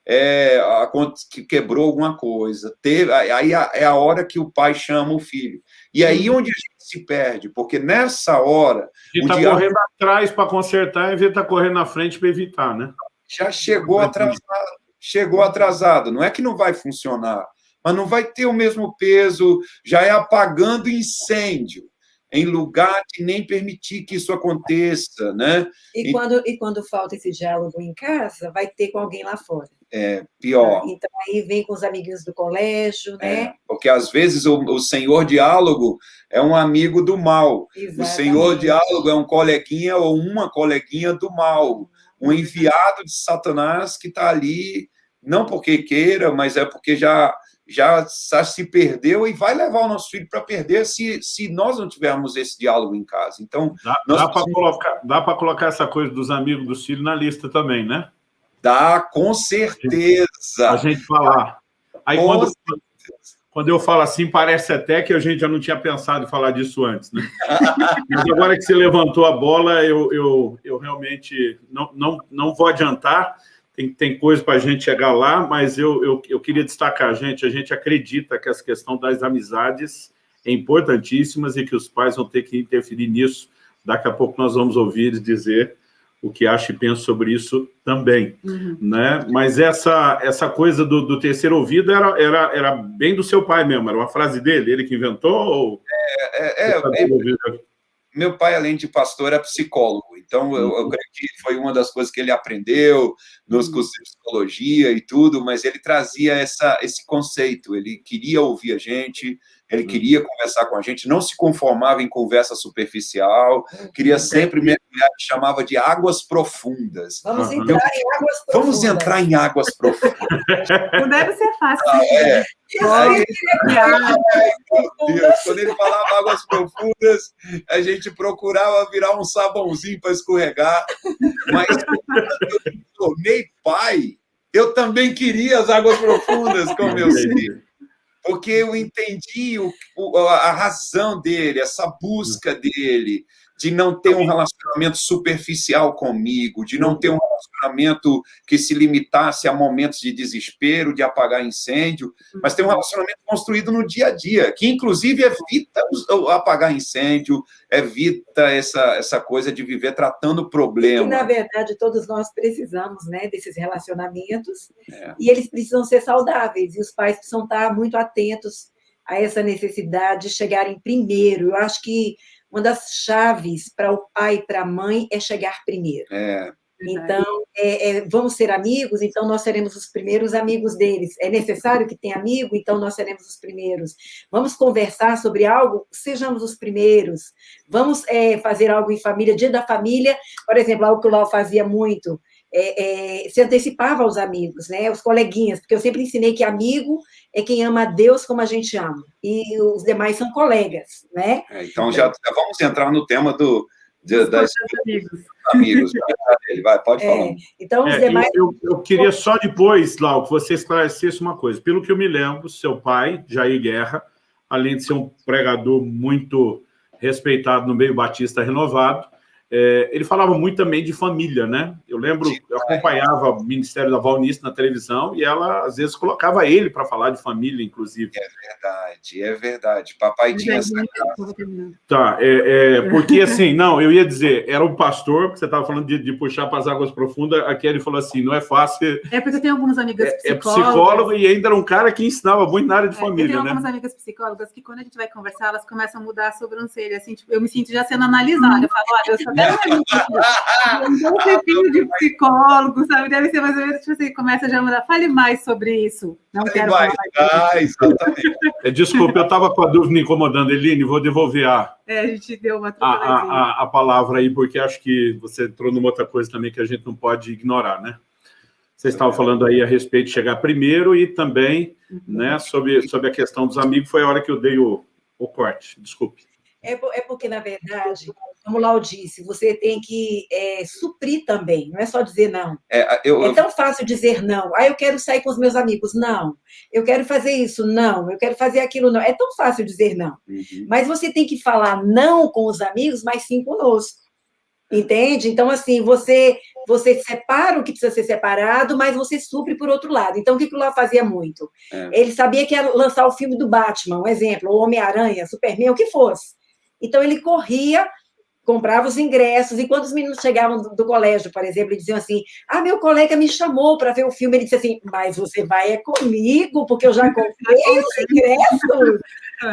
é a, que quebrou alguma coisa, teve, aí é a hora que o pai chama o filho. E aí onde a gente se perde, porque nessa hora... E está correndo atrás para consertar, em vez de estar tá correndo na frente para evitar, né? Já chegou atrasado, chegou atrasado. Não é que não vai funcionar, mas não vai ter o mesmo peso, já é apagando incêndio, em lugar de nem permitir que isso aconteça, né? E, quando, e quando falta esse diálogo em casa, vai ter com alguém lá fora. É, pior. Então, aí vem com os amiguinhos do colégio, né? É, porque, às vezes, o, o senhor diálogo é um amigo do mal. Exatamente. O senhor diálogo é um coleguinha ou uma coleguinha do mal. Um enviado de Satanás que está ali, não porque queira, mas é porque já já, já se perdeu e vai levar o nosso filho para perder se, se nós não tivermos esse diálogo em casa. Então, dá, dá para colocar, dá colocar essa coisa dos amigos dos filhos na lista também, né? Dá, com certeza. A gente falar. Aí quando, quando eu falo assim, parece até que a gente já não tinha pensado em falar disso antes, né? Mas agora que você levantou a bola, eu, eu, eu realmente não, não, não vou adiantar, tem, tem coisa para a gente chegar lá, mas eu, eu, eu queria destacar, gente, a gente acredita que essa questão das amizades é importantíssimas e que os pais vão ter que interferir nisso. Daqui a pouco nós vamos ouvir eles dizer o que acha e pensa sobre isso também. Uhum. Né? Mas essa, essa coisa do, do, terceiro ouvido era, era, era bem do seu pai mesmo, era uma frase dele, ele que inventou? Ou... É, é, é, é meu pai, além de pastor, é psicólogo. Então, eu, eu, creio que foi uma das coisas que ele aprendeu nos uhum. cursos de psicologia e tudo, mas ele trazia essa, esse conceito. Ele queria ouvir a gente, ele uhum. queria conversar com a gente, não se conformava em conversa superficial, queria sempre mergulhar, chamava de águas profundas. Vamos entrar em águas profundas. Vamos entrar em águas profundas. Não deve ser fácil. Ah, é. Aí, Deus, quando ele falava águas profundas, a gente procurava virar um sabãozinho para escorregar. Mas quando eu me tornei pai, eu também queria as águas profundas com meus filhos porque eu entendi o, a razão dele, essa busca dele, de não ter um relacionamento superficial comigo, de não ter um relacionamento que se limitasse a momentos de desespero, de apagar incêndio, mas ter um relacionamento construído no dia a dia, que inclusive evita apagar incêndio, evita essa, essa coisa de viver tratando problema. E, na verdade, todos nós precisamos né, desses relacionamentos, é. e eles precisam ser saudáveis, e os pais precisam estar muito atentos a essa necessidade de chegarem primeiro. Eu acho que uma das chaves para o pai e para a mãe é chegar primeiro. É. Então, é, é, vamos ser amigos, então nós seremos os primeiros amigos deles. É necessário que tenha amigo, então nós seremos os primeiros. Vamos conversar sobre algo, sejamos os primeiros. Vamos é, fazer algo em família, dia da família, por exemplo, algo que o Lau fazia muito, é, é, se antecipava aos amigos, né, os coleguinhas, porque eu sempre ensinei que amigo é quem ama a Deus como a gente ama, e os demais são colegas, né? É, então, já, já, vamos entrar no tema do, de, das amigos. amigos. Vai, pode é, falar. Então, os é, demais... Eu, eu, queria só depois, Lau, que você esclarecesse uma coisa. Pelo que eu me lembro, seu pai, Jair Guerra, além de ser um pregador muito respeitado no meio batista renovado, é, ele falava muito também de família, né? Eu lembro, eu acompanhava o Ministério da Valnice na televisão e ela, às vezes, colocava ele para falar de família, inclusive. É verdade, é verdade. Papai tinha essa Tá, é, é, porque assim, não, eu ia dizer, era um pastor, que você estava falando de, de, puxar para as águas profundas, aqui ele falou assim, não é fácil... É porque eu tenho algumas amigas psicólogas... É, é psicólogo e ainda era um cara que ensinava muito na área de família, né? Eu tenho algumas né? amigas psicólogas que quando a gente vai conversar, elas começam a mudar a sobrancelha, assim, tipo, eu me sinto já sendo analisada, eu falo, olha, eu sou um tempinho de psicólogo, sabe? Deve ser mais ou menos, tipo assim, começa já a mudar. Fale mais sobre isso. Não Fale quero mais. falar. Ah, exatamente. É, desculpa, eu estava com a dúvida me incomodando. Eline, vou devolver a... É, a gente deu uma a, a, a, palavra aí, porque acho que você entrou numa outra coisa também que a gente não pode ignorar, né? Vocês estavam falando aí a respeito de chegar primeiro e também uhum. né, sobre, sobre a questão dos amigos, foi a hora que eu dei o, o corte, desculpe. É, é porque, na verdade, como Lau disse, você tem que é, suprir também, não é só dizer não. É, eu, é tão fácil dizer não. Ah, eu quero sair com os meus amigos. Não. Eu quero fazer isso. Não. Eu quero fazer aquilo. Não. É tão fácil dizer não. Uhum. Mas você tem que falar não com os amigos, mas sim conosco. Entende? Então, assim, você você separa o que precisa ser separado, mas você supre por outro lado. Então, o que o Lau fazia muito? É. Ele sabia que ia lançar o filme do Batman, um exemplo, ou Homem-Aranha, Superman, o que fosse. Então, ele corria, comprava os ingressos, e quando os meninos chegavam do, do colégio, por exemplo, e diziam assim, ah, meu colega me chamou para ver o filme, ele disse assim, mas você vai é comigo, porque eu já comprei os ingressos.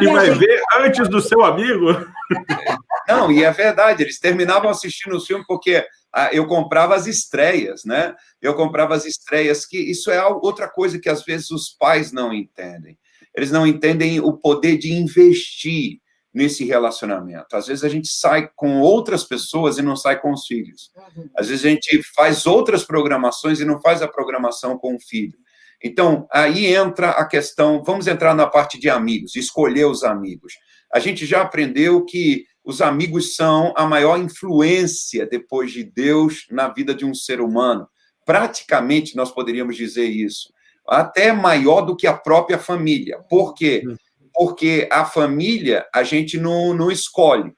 E, e vai gente... ver antes do seu amigo? Não, e é verdade, eles terminavam assistindo o filme porque ah, eu comprava as estreias, né? Eu comprava as estreias, que isso é outra coisa que às vezes os pais não entendem. Eles não entendem o poder de investir nesse relacionamento. Às vezes a gente sai com outras pessoas e não sai com os filhos. Às vezes a gente faz outras programações e não faz a programação com o filho. Então, aí entra a questão, vamos entrar na parte de amigos, escolher os amigos. A gente já aprendeu que os amigos são a maior influência depois de Deus na vida de um ser humano. Praticamente nós poderíamos dizer isso. Até maior do que a própria família. Por quê? Uhum porque a família a gente não, não escolhe.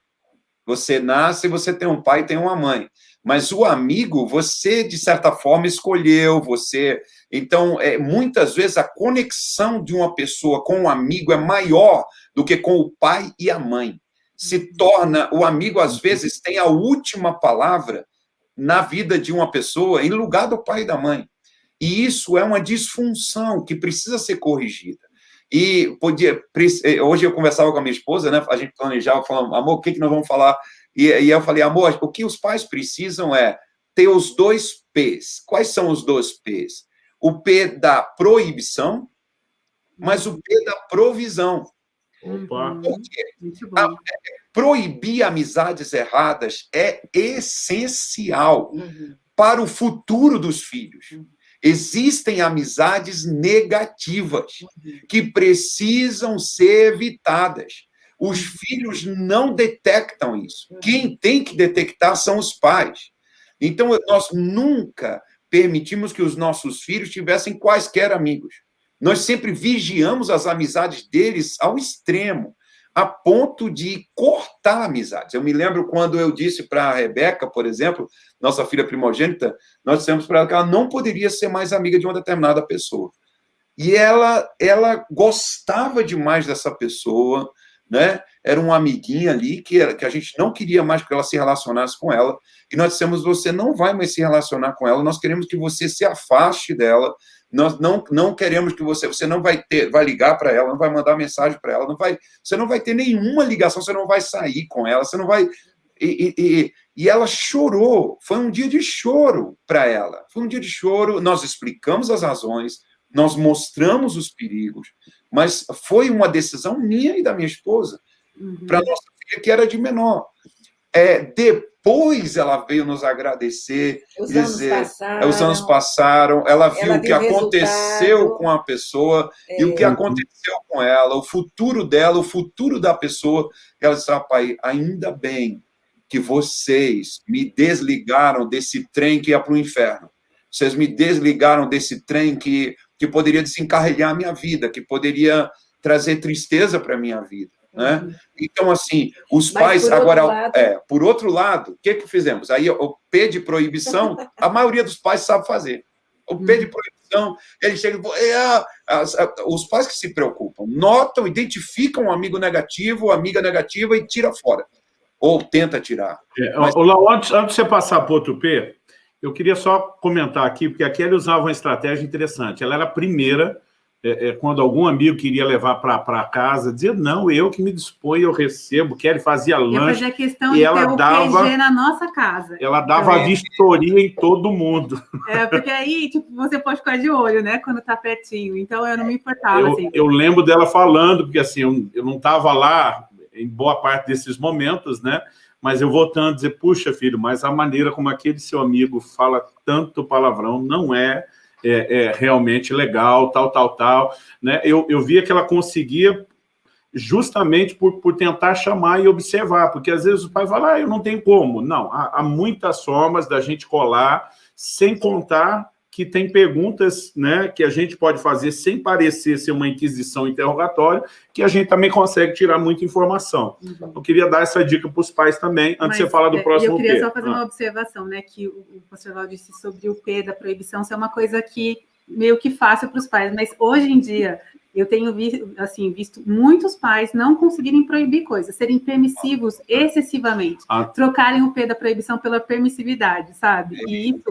Você nasce você tem um pai e tem uma mãe. Mas o amigo, você, de certa forma, escolheu, você... Então, é, muitas vezes, a conexão de uma pessoa com um amigo é maior do que com o pai e a mãe. Se torna... O amigo, às vezes, tem a última palavra na vida de uma pessoa em lugar do pai e da mãe. E isso é uma disfunção que precisa ser corrigida. E podia, eh, hoje eu conversava com a minha esposa, né? A gente planejava, falando, amor, o que, que nós vamos falar E, e eu falei, amor, o que os pais precisam é ter os dois P's. Quais são os dois P's? O P da proibição, mas o P da provisão. Opa. Porque a, é, proibir amizades erradas é essencial uhum. para o futuro dos filhos. Uhum. Existem amizades negativas que precisam ser evitadas. Os filhos não detectam isso. Quem tem que detectar são os pais. Então, nós nunca permitimos que os nossos filhos tivessem quaisquer amigos. Nós sempre vigiamos as amizades deles ao extremo, a ponto de cortar amizades. Eu me lembro quando eu disse para a Rebeca, por exemplo, nossa filha primogênita, nós dissemos para ela que ela não poderia ser mais amiga de uma determinada pessoa. E ela, ela gostava demais dessa pessoa, né? Era uma amiguinha ali que, era, que a gente não queria mais que ela se relacionasse com ela. E nós dissemos: você não vai mais se relacionar com ela, nós queremos que você se afaste dela. Nós não, não queremos que você, você não vai ter, vai ligar para ela, não vai mandar mensagem para ela, não vai, você não vai ter nenhuma ligação, você não vai sair com ela, você não vai. E, e, e ela chorou, foi um dia de choro para ela. Foi um dia de choro, nós explicamos as razões, nós mostramos os perigos, mas foi uma decisão minha e da minha esposa, uhum. para nossa filha que era de menor. É, depois ela veio nos agradecer, os dizer, anos passaram, os anos passaram ela viu ela o que aconteceu com a pessoa é. e o que é. aconteceu com ela, o futuro dela, o futuro da pessoa. Ela disse, ah, pai, ainda bem que vocês me desligaram desse trem que ia para o inferno. Vocês me desligaram desse trem que que poderia desencarregar a minha vida, que poderia trazer tristeza para a minha vida. Né? Uhum. Então, assim, os Mas pais. agora, lado... é, por outro lado, o que, que fizemos? Aí, o P de proibição, a maioria dos pais sabe fazer. O P de uhum. proibição, ele chega e é, os pais que se preocupam, notam, identificam um amigo negativo, amiga negativa e tira fora. Ou tenta tirar. É, Mas... Lau, antes, antes de você passar para outro P, eu queria só comentar aqui, porque a Kelly usava uma estratégia interessante. Ela era a primeira, é, é, quando algum amigo queria levar para casa, dizia, não, eu que me disponho, eu recebo. Kelly fazia lanche. Eu questão e de ela ter dava, PG na nossa casa. Ela dava então, vistoria em todo mundo. É, porque aí, tipo, você pode ficar de olho, né, quando tá pertinho. Então, eu não me importava, eu, assim. Eu lembro dela falando, porque, assim, eu, eu não estava lá em boa parte desses momentos, né, mas eu voltando a dizer, puxa, filho, mas a maneira como aquele seu amigo fala tanto palavrão não é, é, é realmente legal, tal, tal, tal. Né? Eu, eu via que ela conseguia justamente por, por tentar chamar e observar, porque às vezes o pai fala, ah, eu não tenho como. Não, há, há muitas formas da gente colar, sem contar que tem perguntas né, que a gente pode fazer sem parecer ser uma inquisição interrogatória, que a gente também consegue tirar muita informação. Uhum. Eu queria dar essa dica para os pais também, antes Mas, de você falar do é, próximo P. Eu queria P. só fazer ah. uma observação, né, que o, o pastor disse sobre o P da proibição, isso é uma coisa que meio que fácil para os pais, mas hoje em dia eu tenho visto, assim, visto muitos pais não conseguirem proibir coisas, serem permissivos excessivamente, ah. trocarem o P da proibição pela permissividade, sabe? E isso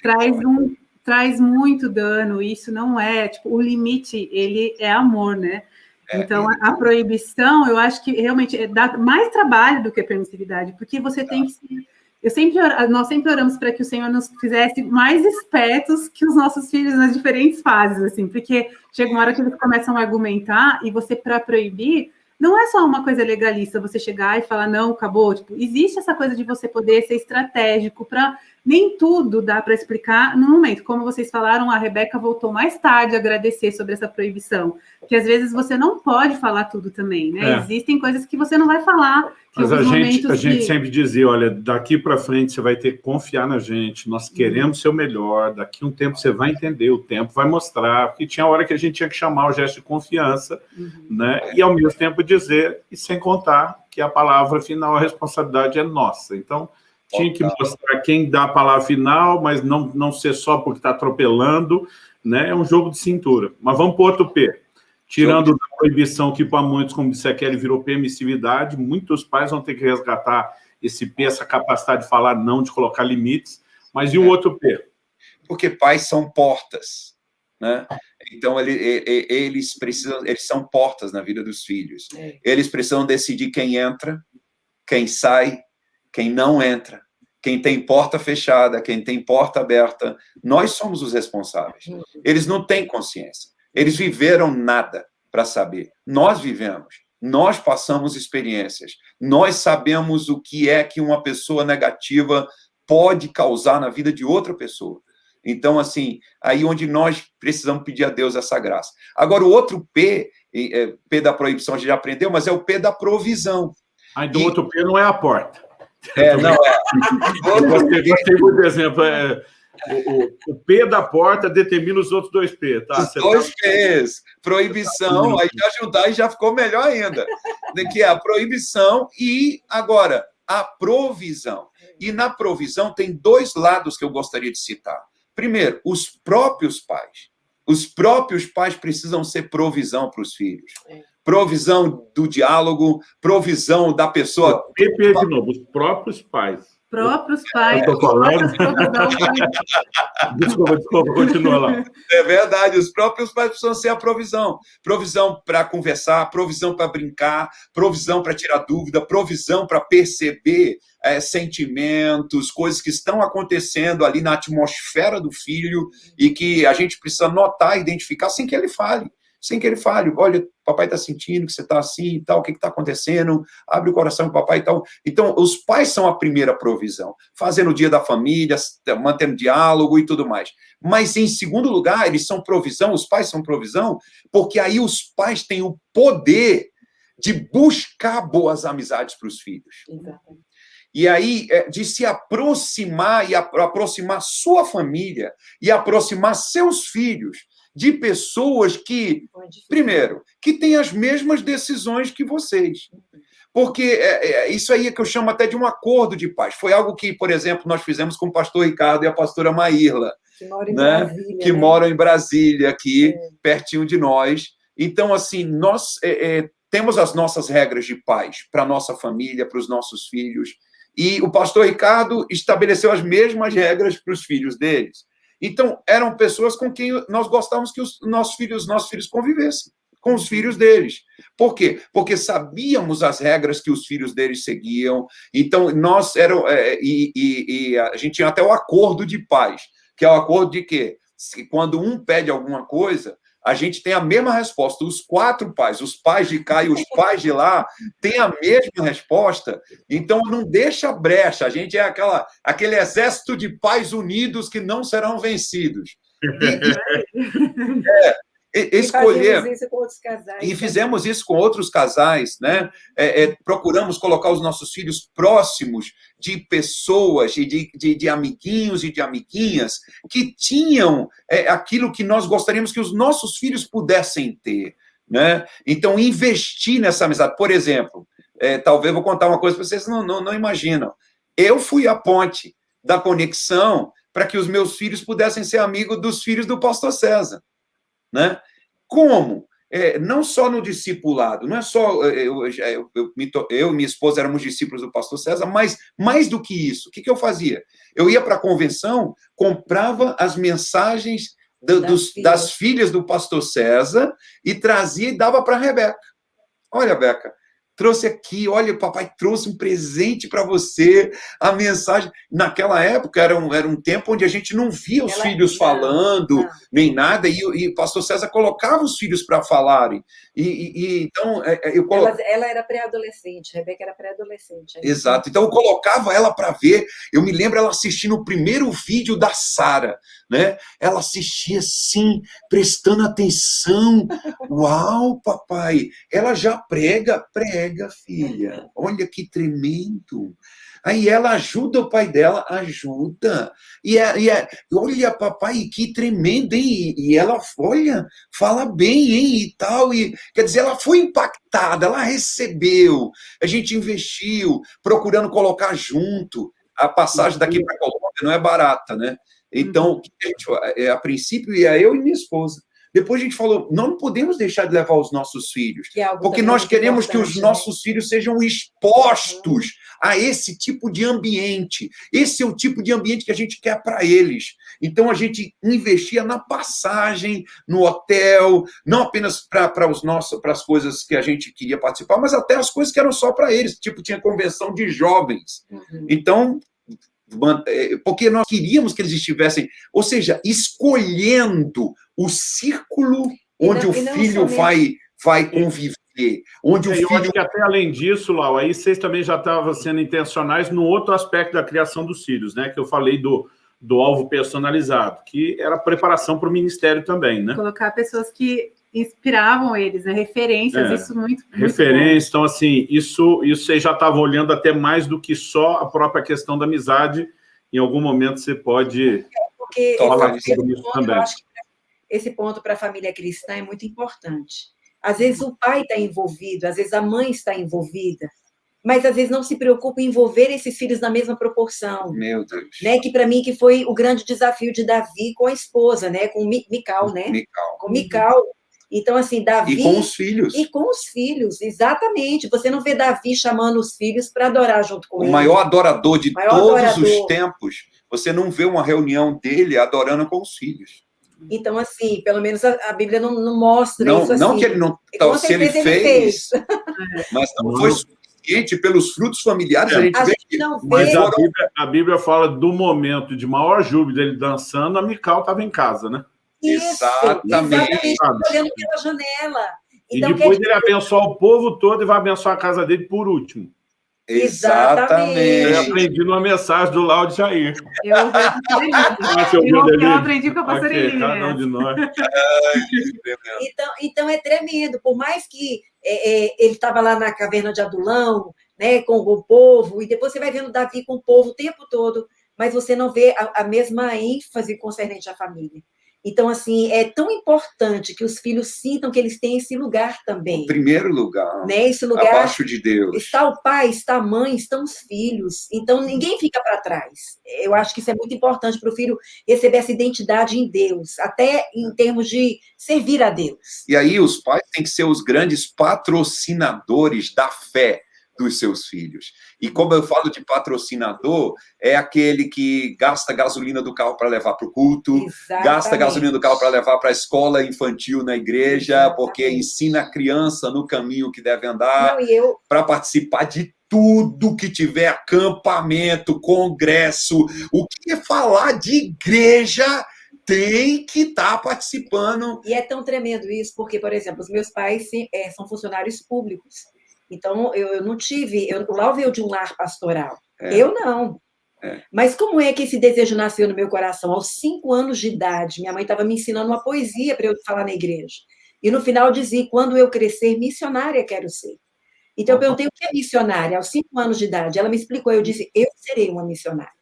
traz um traz muito dano, isso não é, tipo, o limite, ele é amor, né? É, então, a, a proibição, eu acho que realmente é, dá mais trabalho do que a permissividade, porque você tem que eu sempre, nós sempre oramos para que o Senhor nos fizesse mais espertos que os nossos filhos nas diferentes fases, assim, porque chega uma hora que eles começam a argumentar e você, para proibir, não é só uma coisa legalista você chegar e falar, não, acabou. Tipo, existe essa coisa de você poder ser estratégico para nem tudo dá para explicar no momento. Como vocês falaram, a Rebeca voltou mais tarde a agradecer sobre essa proibição, que às vezes você não pode falar tudo também, né? É. Existem coisas que você não vai falar. Mas a gente, a de... gente sempre dizia, olha, daqui para frente você vai ter que confiar na gente, nós queremos uhum. ser o melhor, daqui um tempo você vai entender, o tempo vai mostrar, porque tinha hora que a gente tinha que chamar o gesto de confiança, uhum. né? E ao mesmo tempo dizer, e sem contar que a palavra final, a responsabilidade é nossa. Então, tinha que mostrar quem dá a palavra final, mas não, não ser só porque está atropelando, né? É um jogo de cintura. Mas vamos para o outro P. Tirando a proibição que para muitos, como disse a Kelly, virou permissividade, muitos pais vão ter que resgatar esse P, essa capacidade de falar não, de colocar limites. Mas e o é. outro P? Porque pais são portas, né? Então, ele, ele, eles precisam, eles são portas na vida dos filhos. É. Eles precisam decidir quem entra, quem sai, quem não entra, quem tem porta fechada, quem tem porta aberta, nós somos os responsáveis. Eles não têm consciência. Eles viveram nada para saber. Nós vivemos. Nós passamos experiências. Nós sabemos o que é que uma pessoa negativa pode causar na vida de outra pessoa. Então, assim, aí onde nós precisamos pedir a Deus essa graça. Agora, o outro P, é, P da proibição a gente já aprendeu, mas é o P da provisão. Aí do e... outro P não é a porta. É, não é. Eu gostei, gostei muito do exemplo. É, o, o, P da porta determina os outros dois P, tá? Os dois tá... P's. Proibição, aí já juntar e já ficou melhor ainda. Que é a proibição e, agora, a provisão. E na provisão tem dois lados que eu gostaria de citar. Primeiro, os próprios pais. Os próprios pais precisam ser provisão para os filhos. Provisão do diálogo, provisão da pessoa. PP de novo, os próprios pais próprios pais. Eu falando. desculpa, desculpa, continua lá. É verdade, os próprios pais precisam ser a provisão. Provisão para conversar, provisão para brincar, provisão para tirar dúvida, provisão para perceber é, sentimentos, coisas que estão acontecendo ali na atmosfera do filho e que a gente precisa notar, identificar sem que ele fale sem que ele fale, olha, papai está sentindo que você está assim e tal, o que está acontecendo, abre o coração para papai e tal. Então, os pais são a primeira provisão, fazendo o dia da família, mantendo diálogo e tudo mais. Mas, em segundo lugar, eles são provisão, os pais são provisão, porque aí os pais têm o poder de buscar boas amizades para os filhos. Exatamente. E aí, é, de se aproximar e aproximar sua família e aproximar seus filhos de pessoas que, primeiro, que têm as mesmas decisões que vocês. Porque é, é, isso aí é que eu chamo até de um acordo de paz. Foi algo que, por exemplo, nós fizemos com o pastor Ricardo e a pastora Maírla, que, mora em, né? Brasília, que né? moram em Brasília, aqui, é. pertinho de nós. Então, assim, nós é, é temos as nossas regras de paz para a nossa família, para os nossos filhos. E o pastor Ricardo estabeleceu as mesmas regras para os filhos deles. Então, eram pessoas com quem nós gostávamos que os nossos filhos, nossos filhos convivessem, com os filhos deles. Por quê? Porque sabíamos as regras que os filhos deles seguiam. Então, nós eram. É, e, e, e, a gente tinha até o acordo de paz, que é o acordo de que, quando um pede alguma coisa, a gente tem a mesma resposta. Os quatro pais, os pais de cá e os pais de lá, têm a mesma resposta. Então, não deixa brecha. A gente é aquela, aquele exército de pais unidos que não serão vencidos. E, e, escolher. E fizemos isso com outros casais, né? É, é, procuramos colocar os nossos filhos próximos de pessoas e de, de, de, amiguinhos e de amiguinhas que tinham é, aquilo que nós gostaríamos que os nossos filhos pudessem ter, né? Então, investir nessa amizade. Por exemplo, é, talvez vou contar uma coisa para vocês não, não, não imaginam. Eu fui a ponte da conexão para que os meus filhos pudessem ser amigos dos filhos do pastor César. Né? Como? É, não só no discipulado, não é só é, eu, eu, eu, eu, e minha esposa éramos discípulos do pastor César, mas mais do que isso, o que, que eu fazia? Eu ia para a convenção, comprava as mensagens do, das, dos, filhas. das filhas do pastor César e trazia e dava para a Rebeca. Olha, Beca, trouxe aqui, olha, o papai trouxe um presente para você, a mensagem. Naquela época era um, era um tempo onde a gente não via os ela filhos falando, não. nem nada, e, e o pastor César colocava os filhos para falarem. E, e, e, então é, é, eu colo... ela, ela, era pré-adolescente, Rebeca era pré-adolescente. Exato, então eu colocava ela para ver. Eu me lembro ela assistindo o primeiro vídeo da Sara né? Ela assistia assim, prestando atenção. Uau, papai! Ela já prega, prega, filha. Olha que tremendo. Aí ela ajuda o pai dela, ajuda. E, é, e é, olha, papai, que tremendo, hein? E ela, olha, fala bem, hein? E tal. E, quer dizer, ela foi impactada, ela recebeu. A gente investiu, procurando colocar junto. A passagem daqui para Colômbia não é barata, né? Então, a, gente, é, a princípio ia eu e minha esposa. Depois a gente falou, não podemos deixar de levar os nossos filhos, é porque nós queremos que os né? nossos filhos sejam expostos a esse tipo de ambiente. Esse é o tipo de ambiente que a gente quer para eles. Então a gente investia na passagem, no hotel, não apenas para os nossos, para as coisas que a gente queria participar, mas até as coisas que eram só para eles. Tipo tinha convenção de jovens. Uhum. Então porque nós queríamos que eles estivessem, ou seja, escolhendo o círculo onde não- o filho somente- vai, vai conviver, onde o É, eu acho filho que até além disso, Lau, aí vocês também já estavam sendo intencionais no outro aspecto da criação dos filhos, né? Que eu falei do, do alvo personalizado, que era preparação para o ministério também, né? Colocar pessoas que inspiravam eles, né? Referências, É. isso muito, muito Referência, então assim, isso, isso vocês já estavam olhando até mais do que só a própria questão da amizade. Em algum momento você pode Porque Toca esse, sobre isso ponto, também. esse ponto para a família cristã é muito importante. Às vezes o pai está envolvido, às vezes a mãe está envolvida, mas às vezes não se preocupa em envolver esses filhos na mesma proporção. Meu Deus. Né, que para mim que foi o grande desafio de Davi com a esposa, né, com Mi- Mical, né? Mical. Com Mical. Então assim, Davi E com os filhos. e com os filhos, exatamente. Você não vê Davi chamando os filhos para adorar junto com O ele. maior adorador de Maior todos adorador. os tempos. Você não vê uma reunião dele adorando com os filhos. Então assim, pelo menos a, a Bíblia não, não mostra Não, isso assim. não que ele não. E com se ele certeza ele fez, fez. mas não foi suficiente pelos frutos familiares. É. A gente A vê gente que não Mas vê a Bíblia, a Bíblia fala do momento de maior júbilo dele dançando, a Mical estava em casa, né? Isso. Exatamente. Exatamente. Sabe? Olhando pela janela. E Então, depois quer ele abençoar o povo todo e vai abençoar a casa dele por último. Exatamente. Eu aprendi numa mensagem do Lau de Jair. Eu Eu, eu aprendi com a pastor Ok, Eli, cada né? um de nós. Então, então é tremendo. Por mais que é, é, ele estava lá na caverna de Adulão, né, com o povo, e depois você vai vendo Davi com o povo o tempo todo, mas você não vê a, a mesma ênfase concernente à família. Então, assim, é tão importante que os filhos sintam que eles têm esse lugar também. Em primeiro lugar, Né? Esse lugar abaixo de Deus. Está o pai, está a mãe, estão os filhos. Então, ninguém fica para trás. Eu acho que isso é muito importante para o filho receber essa identidade em Deus, até em termos de servir a Deus. E aí os pais têm que ser os grandes patrocinadores da fé dos seus filhos. E como eu falo de patrocinador, é aquele que gasta gasolina do carro para levar para o culto, gasta Exatamente. gasolina do carro para levar para a escola infantil na igreja, Exatamente. porque ensina a criança no caminho que deve andar, eu, para participar de tudo que tiver acampamento, congresso, o que é falar de igreja tem que estar participando. e é tão tremendo isso, porque, por exemplo, os meus pais é, são funcionários públicos. Então, eu, eu não tive. Eu, o Lau veio de um lar pastoral. É. Eu não. É. Mas como é que esse desejo nasceu no meu coração? Aos cinco anos de idade, minha mãe estava me ensinando uma poesia para eu falar na igreja. E no final dizia: quando eu crescer, missionária quero ser. Então eu perguntei o que é missionária aos cinco anos de idade. Ela me explicou. Eu disse: eu serei uma missionária.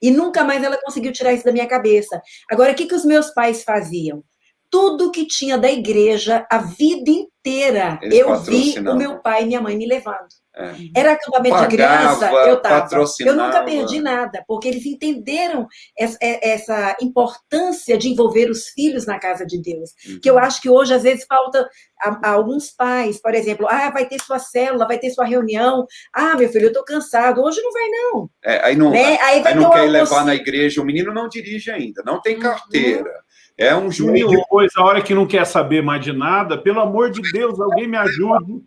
E nunca mais ela conseguiu tirar isso da minha cabeça. Agora, o que, que os meus pais faziam? Tudo que tinha da igreja, a vida inteira, Eles eu vi o meu pai e minha mãe me levando. É. Era acampamento de criança, Pagava, eu estava. Eu nunca perdi nada, porque eles entenderam essa, essa importância de envolver os filhos na casa de Deus. Que eu acho que hoje, às vezes, falta a, a alguns pais, por exemplo, ah, vai ter sua célula, vai ter sua reunião. Ah, meu filho, eu estou cansado. Hoje não vai, não. É, aí não, Né? Aí vai aí não quer levar na igreja, o menino não dirige ainda, não tem Uhum. É um E junior. depois, a hora que não quer saber mais de nada, pelo amor de Deus, alguém me ajude.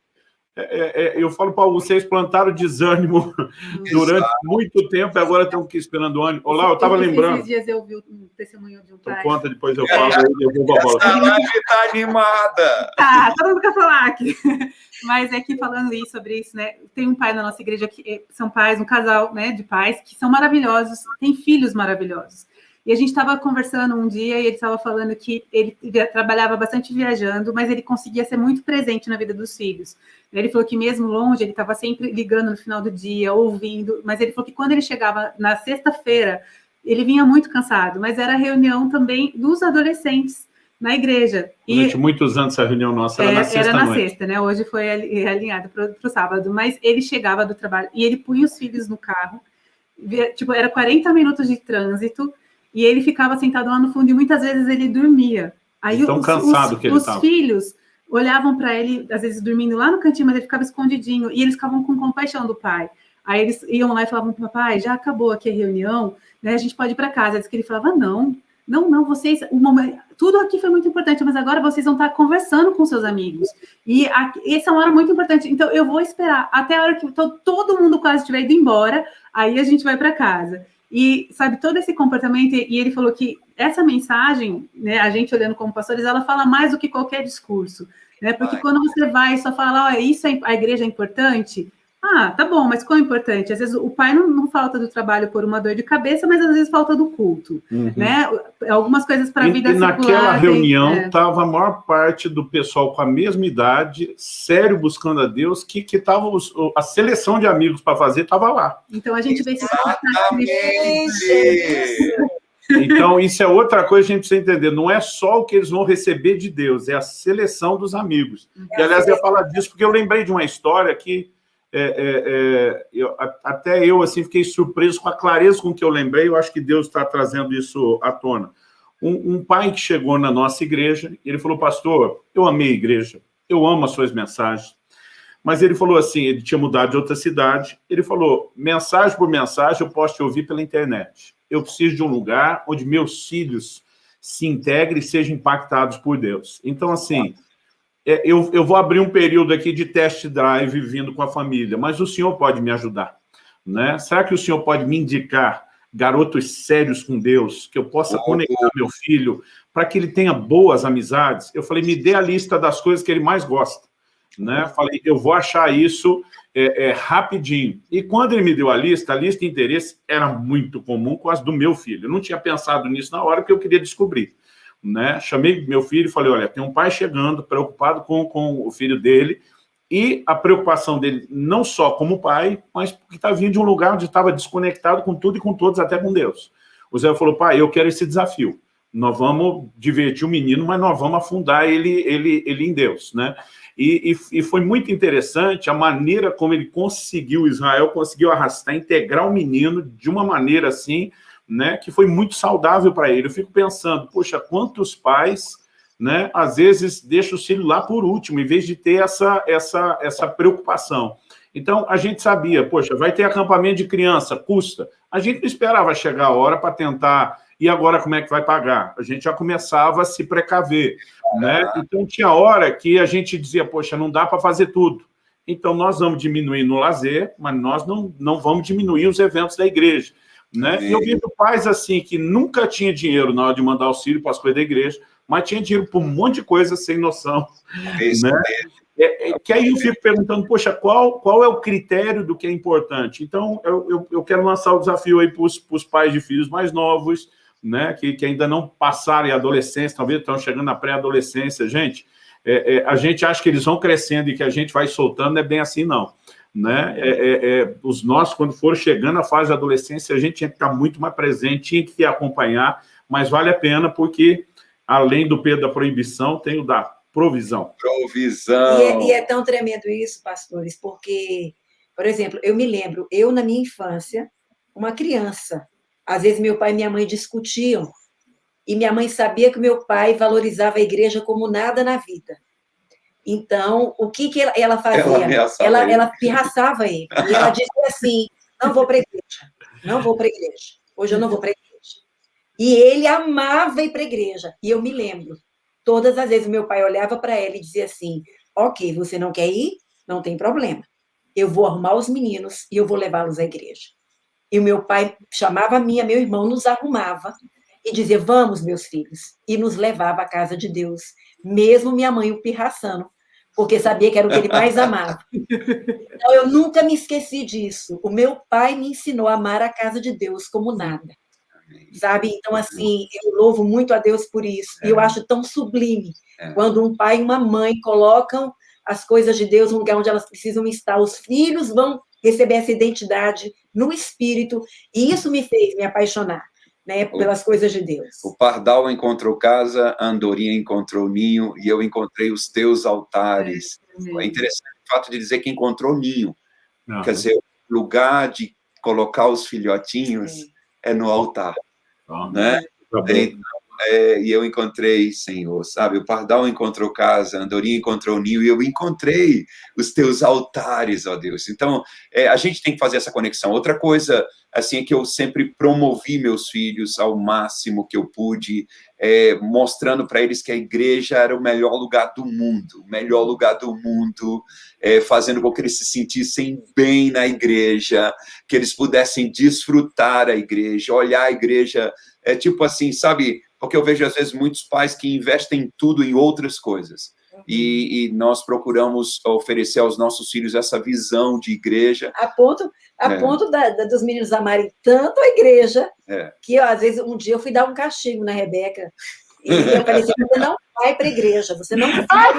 É, é, é, eu falo para vocês, plantaram desânimo durante muito tempo e agora estão aqui esperando o ânimo. Olá, eu estava Esses lembrando. dias eu vi um testemunho de um Então pai. conta, depois eu falo, aí devolvo a live tá animada. Tá, todo mundo quer falar aqui. Mas é que falando isso, sobre isso, né? Tem um pai na nossa igreja que eh, são pais, um casal né, de pais que são maravilhosos, têm filhos maravilhosos. E a gente estava conversando um dia e ele estava falando que ele trabalhava bastante viajando, mas ele conseguia ser muito presente na vida dos filhos. Ele falou que mesmo longe, ele estava sempre ligando no final do dia, ouvindo, mas ele falou que quando ele chegava na sexta-feira, ele vinha muito cansado, mas era a reunião também dos adolescentes na igreja. E Durante muitos anos essa reunião nossa era é, na sexta na noite. sexta, né? Hoje foi ali- alinhado para o sábado, mas ele chegava do trabalho e ele punha os filhos no carro, via- tipo, era 40 minutos de trânsito, e ele ficava sentado lá no fundo e muitas vezes ele dormia. Aí tão os, cansado os, que ele os estava. filhos olhavam para ele, às vezes dormindo lá no cantinho, mas ele ficava escondidinho, e eles ficavam com compaixão do pai. Aí eles iam lá e falavam para o papai, já acabou aqui a reunião, né, a gente pode ir para casa. Diz que ele falava, não, não, não, vocês, o momento, tudo aqui foi muito importante, mas agora vocês vão estar conversando com seus amigos. E a, essa é uma hora muito importante. Então, eu vou esperar até a hora que to, todo mundo quase estiver indo embora, aí a gente vai para casa. E, sabe, todo esse comportamento, e ele falou que essa mensagem, né, a gente olhando como pastores, ela fala mais do que qualquer discurso, né? Porque quando você vai e só fala, ó, isso é, a igreja é importante, ah, tá bom, mas qual é importante? Às vezes o pai não, não, falta do trabalho por uma dor de cabeça, mas às vezes falta do culto, uhum. né? Algumas coisas para a vida e, secular. naquela reunião estava é. a maior parte do pessoal com a mesma idade, sério buscando a Deus, que que tava os, a seleção de amigos para fazer estava lá. Então a gente vê esse então, isso é outra coisa que a gente precisa entender. Não é só o que eles vão receber de Deus, é a seleção dos amigos. É e, aliás, eu ia falar disso porque eu lembrei de uma história que é, é, é, eu, até eu assim fiquei surpreso com a clareza com que eu lembrei, eu acho que Deus está trazendo isso à tona. Um, um, pai que chegou na nossa igreja, ele falou, pastor, eu amei a igreja, eu amo as suas mensagens, mas ele falou assim, ele tinha mudado de outra cidade, ele falou, mensagem por mensagem eu posso te ouvir pela internet, eu preciso de um lugar onde meus filhos se integrem e sejam impactados por Deus. Então, assim, é, eu, eu vou abrir um período aqui de test drive vindo com a família, mas o senhor pode me ajudar, né? Será que o senhor pode me indicar garotos sérios com Deus, que eu possa conectar meu filho para que ele tenha boas amizades? Eu falei, me dê a lista das coisas que ele mais gosta, né? Falei, eu vou achar isso é, é, rapidinho. E quando ele me deu a lista, a lista de interesse era muito comum com as do meu filho. Eu não tinha pensado nisso na hora, porque eu queria descobrir né? Chamei meu filho e falei, olha, tem um pai chegando, preocupado com, com o filho dele, e a preocupação dele, não só como pai, mas porque está vindo de um lugar onde estava desconectado com tudo e com todos, até com Deus. O Zé falou, pai, eu quero esse desafio. Nós vamos divertir o menino, mas nós vamos afundar ele, ele, ele em Deus, né? E, e, e, foi muito interessante a maneira como ele conseguiu, Israel conseguiu arrastar, integrar o menino de uma maneira assim, né, que foi muito saudável para ele. Eu fico pensando, poxa, quantos pais, né, às vezes deixam o filho lá por último, em vez de ter essa, essa, essa preocupação. Então, a gente sabia, poxa, vai ter acampamento de criança, custa. A gente não esperava chegar a hora para tentar, e agora como é que vai pagar? A gente já começava a se precaver, né? Então, tinha hora que a gente dizia, poxa, não dá para fazer tudo. Então, nós vamos diminuir no lazer, mas nós não, não vamos diminuir os eventos da igreja. Né? E eu vejo pais assim que nunca tinha dinheiro na hora de mandar auxílio para as coisas da igreja, mas tinha dinheiro para um monte de coisa sem noção. É né? É, é, que aí eu fico perguntando, poxa, qual, qual é o critério do que é importante? Então, eu, eu, eu quero lançar o desafio aí para os pais de filhos mais novos, né, que, que ainda não passaram a adolescência, talvez estão chegando na pré-adolescência. Gente, é, é, a gente acha que eles vão crescendo e que a gente vai soltando, não é bem assim, não né? É, é, é, os nossos, quando for chegando à fase da adolescência, a gente tinha que estar muito mais presente, tinha que acompanhar, mas vale a pena porque, além do peso da proibição, tem o da provisão. Provisão. E é, e é tão tremendo isso, pastores, porque, por exemplo, eu me lembro, eu na minha infância, uma criança, às vezes meu pai e minha mãe discutiam, e minha mãe sabia que meu pai valorizava a igreja como nada na vida. Então, o que, que ela, fazia? Ela, ela, ela pirraçava ele. E ela dizia assim, não vou para a igreja, não vou para a igreja. Hoje eu não vou para a igreja. E ele amava ir para a igreja. E eu me lembro, todas as vezes meu pai olhava para ela e dizia assim, ok, você não quer ir? Não tem problema. Eu vou arrumar os meninos e eu vou levá-los à igreja. E o meu pai chamava a minha, meu irmão, nos arrumava e dizia, vamos, meus filhos, e nos levava à casa de Deus mesmo minha mãe o pirraçando, porque sabia que era o que ele mais amava. Então, eu nunca me esqueci disso. O meu pai me ensinou a amar a casa de Deus como nada. Sabe? Então, assim, eu louvo muito a Deus por isso. E eu é. acho tão sublime é. quando um pai e uma mãe colocam as coisas de Deus no lugar onde elas precisam estar. Os filhos vão receber essa identidade no espírito, e isso me fez me apaixonar né, pelas coisas de Deus. O pardal encontrou casa, a andorinha encontrou ninho, e eu encontrei os teus altares. É, é interessante o fato de dizer que encontrou ninho. Não. Quer dizer, o lugar de colocar os filhotinhos é, é no altar. né? Tá então, é, e eu encontrei, Senhor, sabe? O pardal encontrou casa, a andorinha encontrou ninho, e eu encontrei os teus altares, ó Deus. Então, é, a gente tem que fazer essa conexão. Outra coisa, assim, é que eu sempre promovi meus filhos ao máximo que eu pude, é, mostrando para eles que a igreja era o melhor lugar do mundo, o melhor lugar do mundo, é, fazendo com que eles se sentissem bem na igreja, que eles pudessem desfrutar a igreja, olhar a igreja, é tipo assim, sabe? Porque eu vejo às vezes muitos pais que investem tudo em outras coisas. E, e, nós procuramos oferecer aos nossos filhos essa visão de igreja. A ponto, a é. ponto da, da, dos meninos amarem tanto a igreja, é. que às vezes um dia eu fui dar um castigo na Rebeca. E eu falei assim, você não vai para a igreja, você não vai.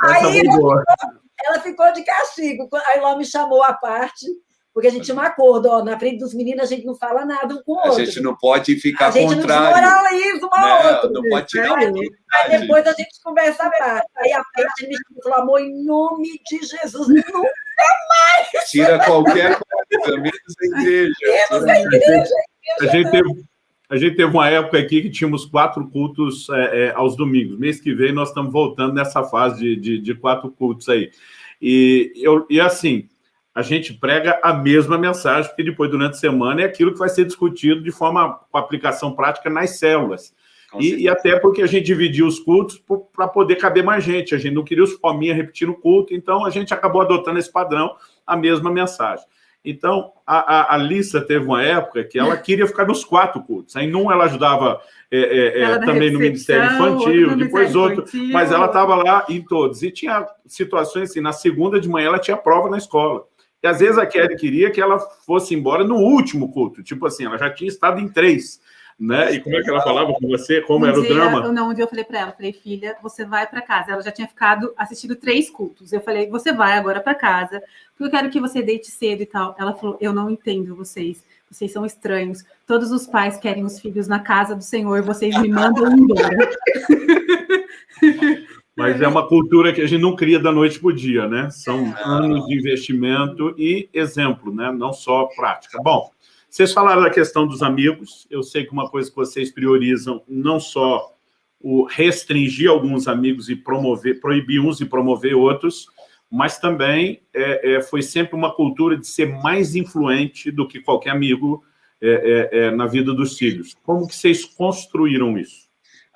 Aí ela, ela ficou de castigo. Aí ela me chamou à parte porque a gente tinha um acordo, ó, na frente dos meninos a gente não fala nada um com o outro. A gente não pode ficar a gente contrário. não desmoraliza um ao outro. Não pode tirar aí, aí depois a gente conversa Aí a parte me falou, amor, em nome de Jesus, nunca mais! Tira qualquer coisa, menos a igreja. Menos a igreja. A gente teve... A gente teve uma época aqui que tínhamos quatro cultos é, é, aos domingos. Mês que vem nós estamos voltando nessa fase de, de, de quatro cultos aí. E, eu, e assim, a gente prega a mesma mensagem, porque depois, durante a semana, é aquilo que vai ser discutido de forma com aplicação prática nas células. E, e, até porque a gente dividiu os cultos para poder caber mais gente. A gente não queria os fominha repetindo o culto, então a gente acabou adotando esse padrão, a mesma mensagem. Então, a, a, a Lissa teve uma época que ela queria ficar nos quatro cultos. Aí, num ela ajudava é, é, é também no Ministério Infantil, outro depois outro, infantil. mas ela estava lá em todos. E tinha situações assim, na segunda de manhã ela tinha prova na escola. E às vezes a Kelly queria que ela fosse embora no último culto. Tipo assim, ela já tinha estado em três. Né? E como é que ela falava com você? Como um era dia, o drama? Não, um dia eu falei para ela, falei, filha, você vai para casa. Ela já tinha ficado assistindo três cultos. Eu falei, você vai agora para casa, porque eu quero que você deite cedo e tal. Ela falou, eu não entendo vocês. Vocês são estranhos. Todos os pais querem os filhos na casa do Senhor, vocês me mandam embora. Mas é uma cultura que a gente não cria da noite para o dia, né? São anos de investimento e exemplo, né? Não só prática. Bom, vocês falaram da questão dos amigos. Eu sei que uma coisa que vocês priorizam não só o restringir alguns amigos e promover, proibir uns e promover outros, mas também é, é, foi sempre uma cultura de ser mais influente do que qualquer amigo é, é, é na vida dos filhos. Como que vocês construíram isso?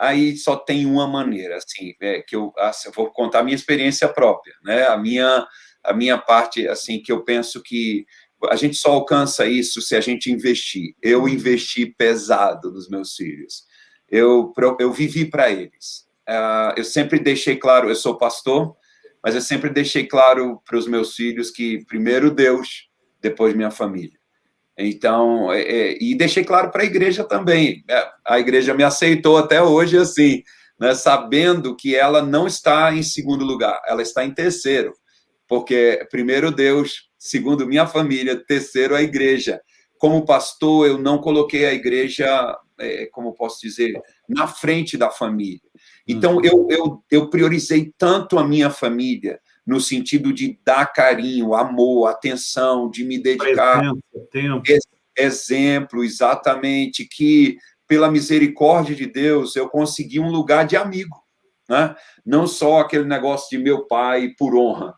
Aí só tem uma maneira, assim, é, que eu, assim, eu, vou contar a minha experiência própria, né? A minha, a minha parte, assim, que eu penso que a gente só alcança isso se a gente investir. Eu investi pesado nos meus filhos. Eu, eu vivi para eles. Uh, eu sempre deixei claro, eu sou pastor, mas eu sempre deixei claro para os meus filhos que primeiro Deus, depois minha família. Então, é, é, e deixei claro para a igreja também. É, a igreja me aceitou até hoje assim, né, sabendo que ela não está em segundo lugar, ela está em terceiro. Porque primeiro Deus, segundo minha família, terceiro a igreja. Como pastor, eu não coloquei a igreja, é, como posso dizer, na frente da família. Então, uhum. eu, eu, eu priorizei tanto a minha família, no sentido de dar carinho, amor, atenção, de me dedicar. Exemplo, exemplo, exatamente, que pela misericórdia de Deus eu consegui um lugar de amigo, né? Não só aquele negócio de meu pai por honra.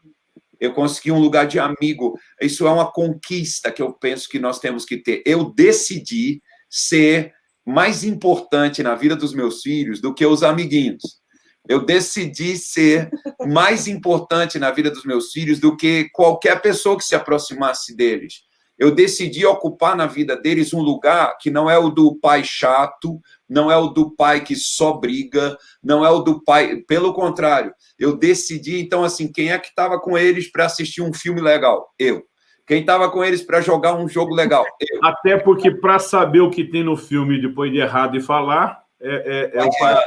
Eu consegui um lugar de amigo. Isso é uma conquista que eu penso que nós temos que ter. Eu decidi ser mais importante na vida dos meus filhos do que os amiguinhos eu decidi ser mais importante na vida dos meus filhos do que qualquer pessoa que se aproximasse deles. Eu decidi ocupar na vida deles um lugar que não é o do pai chato, não é o do pai que só briga, não é o do pai. Pelo contrário, eu decidi, então, assim, quem é que estava com eles para assistir um filme legal? Eu. Quem estava com eles para jogar um jogo legal? Eu. Até porque, para saber o que tem no filme depois de errado e falar, é, é, é o pai.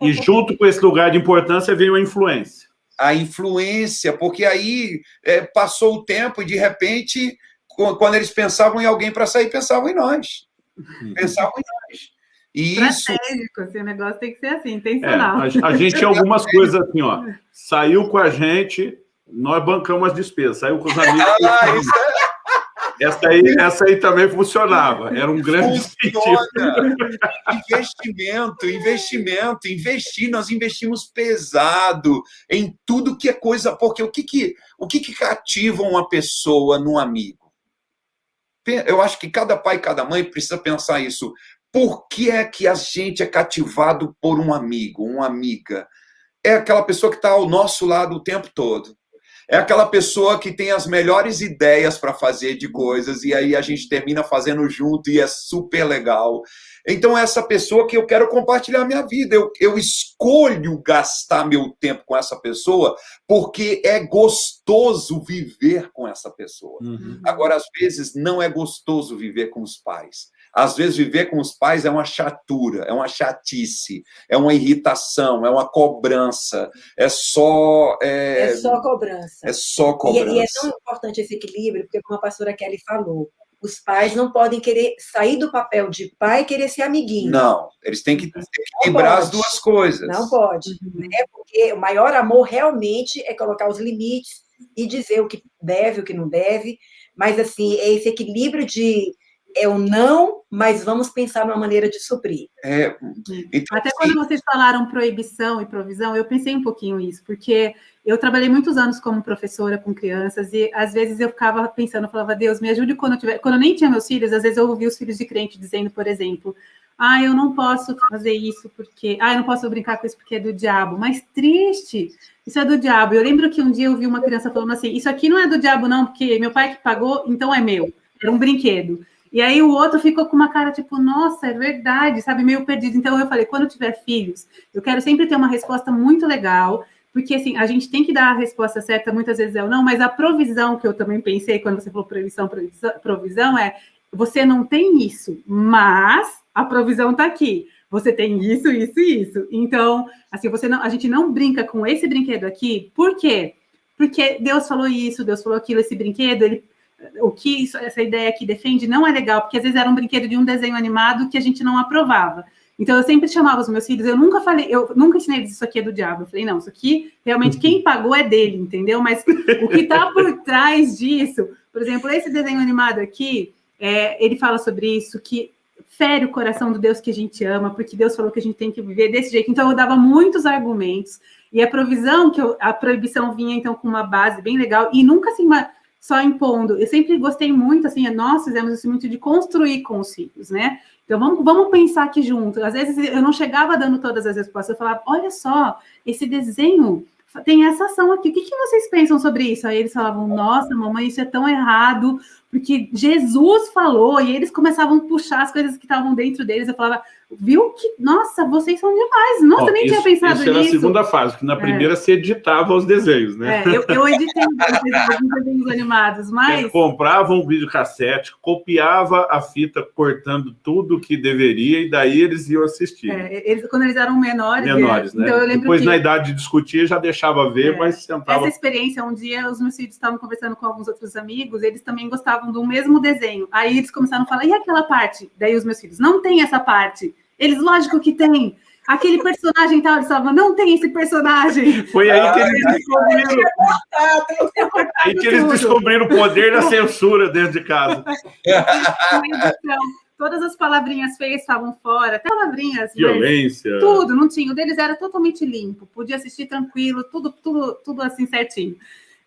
E junto com esse lugar de importância veio a influência. A influência, porque aí é, passou o tempo e, de repente, quando eles pensavam em alguém para sair, pensavam em nós. Uhum. Pensavam em nós. E Estratégico, isso... assim, o negócio tem que ser assim, intencional. É, a, a gente tinha algumas coisas assim, ó. Saiu com a gente, nós bancamos as despesas. Saiu com os amigos. Ah, isso é... Essa aí, essa aí também funcionava, era um grande Funciona. investimento, investimento, investir, nós investimos pesado em tudo que é coisa, porque o que que, o que, que cativa uma pessoa num amigo? Eu acho que cada pai e cada mãe precisa pensar isso. Por que é que a gente é cativado por um amigo, uma amiga? É aquela pessoa que está ao nosso lado o tempo todo é aquela pessoa que tem as melhores ideias para fazer de coisas e aí a gente termina fazendo junto e é super legal. Então, é essa pessoa que eu quero compartilhar minha vida, eu, eu escolho gastar meu tempo com essa pessoa porque é gostoso viver com essa pessoa. Uhum. Agora, às vezes, não é gostoso viver com os pais. Às vezes, viver com os pais é uma chatura, é uma chatice, é uma irritação, é uma cobrança, é só... É, é só cobrança. É só cobrança. E, e, é tão importante esse equilíbrio, porque como a pastora Kelly falou, os pais não podem querer sair do papel de pai e querer ser amiguinho. Não, eles têm que equilibrar as duas coisas. Não pode, uhum. né? porque o maior amor realmente é colocar os limites e dizer o que deve, o que não deve, mas assim, é esse equilíbrio de é o não, mas vamos pensar numa maneira de suprir. É, então, Até quando vocês falaram proibição e provisão, eu pensei um pouquinho isso, porque eu trabalhei muitos anos como professora com crianças e às vezes eu ficava pensando, eu falava, Deus, me ajude quando eu tiver... Quando eu nem tinha meus filhos, às vezes eu ouvia os filhos de crente dizendo, por exemplo, ah, eu não posso fazer isso porque... Ah, eu não posso brincar com isso porque é do diabo. Mas triste, isso é do diabo. Eu lembro que um dia eu vi uma criança falando assim, isso aqui não é do diabo não, porque meu pai que pagou, então é meu. Era um brinquedo. E aí o outro ficou com uma cara tipo, nossa, é verdade, sabe, meio perdido. Então eu falei, quando eu tiver filhos, eu quero sempre ter uma resposta muito legal, porque assim, a gente tem que dar a resposta certa, muitas vezes é o não, mas a provisão que eu também pensei quando você falou provisão, provisão é, você não tem isso, mas a provisão está aqui. Você tem isso, isso e isso. Então, assim, você não, a gente não brinca com esse brinquedo aqui, por quê? Porque Deus falou isso, Deus falou aquilo, esse brinquedo, ele o que isso, essa ideia aqui defende não é legal, porque às vezes era um brinquedo de um desenho animado que a gente não aprovava. Então, eu sempre chamava os meus filhos, eu nunca falei, eu nunca ensinei eles isso aqui é do diabo. Eu falei, não, isso aqui, realmente, quem pagou é dele, entendeu? Mas o que está por trás disso, por exemplo, esse desenho animado aqui, é, ele fala sobre isso, que fere o coração do Deus que a gente ama, porque Deus falou que a gente tem que viver desse jeito. Então, eu dava muitos argumentos, e a provisão, que eu, a proibição vinha, então, com uma base bem legal, e nunca, assim, uma só impondo. Eu sempre gostei muito, assim, nós fizemos isso muito de construir com os filhos, né? Então, vamos, vamos pensar aqui junto. Às vezes, eu não chegava dando todas as respostas, eu falava, olha só, esse desenho tem essa ação aqui, o que, que vocês pensam sobre isso? Aí eles falavam, nossa, mamãe, isso é tão errado, porque Jesus falou, e eles começavam a puxar as coisas que estavam dentro deles, eu falava, viu que, nossa, vocês são demais, nossa, Ó, nem isso, tinha pensado isso nisso. Isso era a segunda fase, que na é. primeira é. você editava os desenhos, né? É, eu, eu editei os desenhos animados, mas... Você comprava um videocassete, copiava a fita cortando tudo que deveria, e daí eles iam assistir. É, eles, quando eles eram menores... Menores, né? Então, Depois, que... na idade de discutir, já deixava ver, é. mas sentava... Essa experiência, um dia, os meus filhos estavam conversando com alguns outros amigos, eles também gostavam do mesmo desenho. Aí eles começaram a falar, e aquela parte? Daí os meus filhos, não tem essa parte. Eles, lógico que tem. Aquele personagem tal, eles falavam, não tem esse personagem. Foi aí que eles descobriram. aí que eles descobriram o poder da censura dentro de casa. Todas as palavrinhas feias estavam fora, até palavrinhas. Violência. Tudo, não tinha. O deles era totalmente limpo, podia assistir tranquilo, tudo, tudo, tudo assim certinho.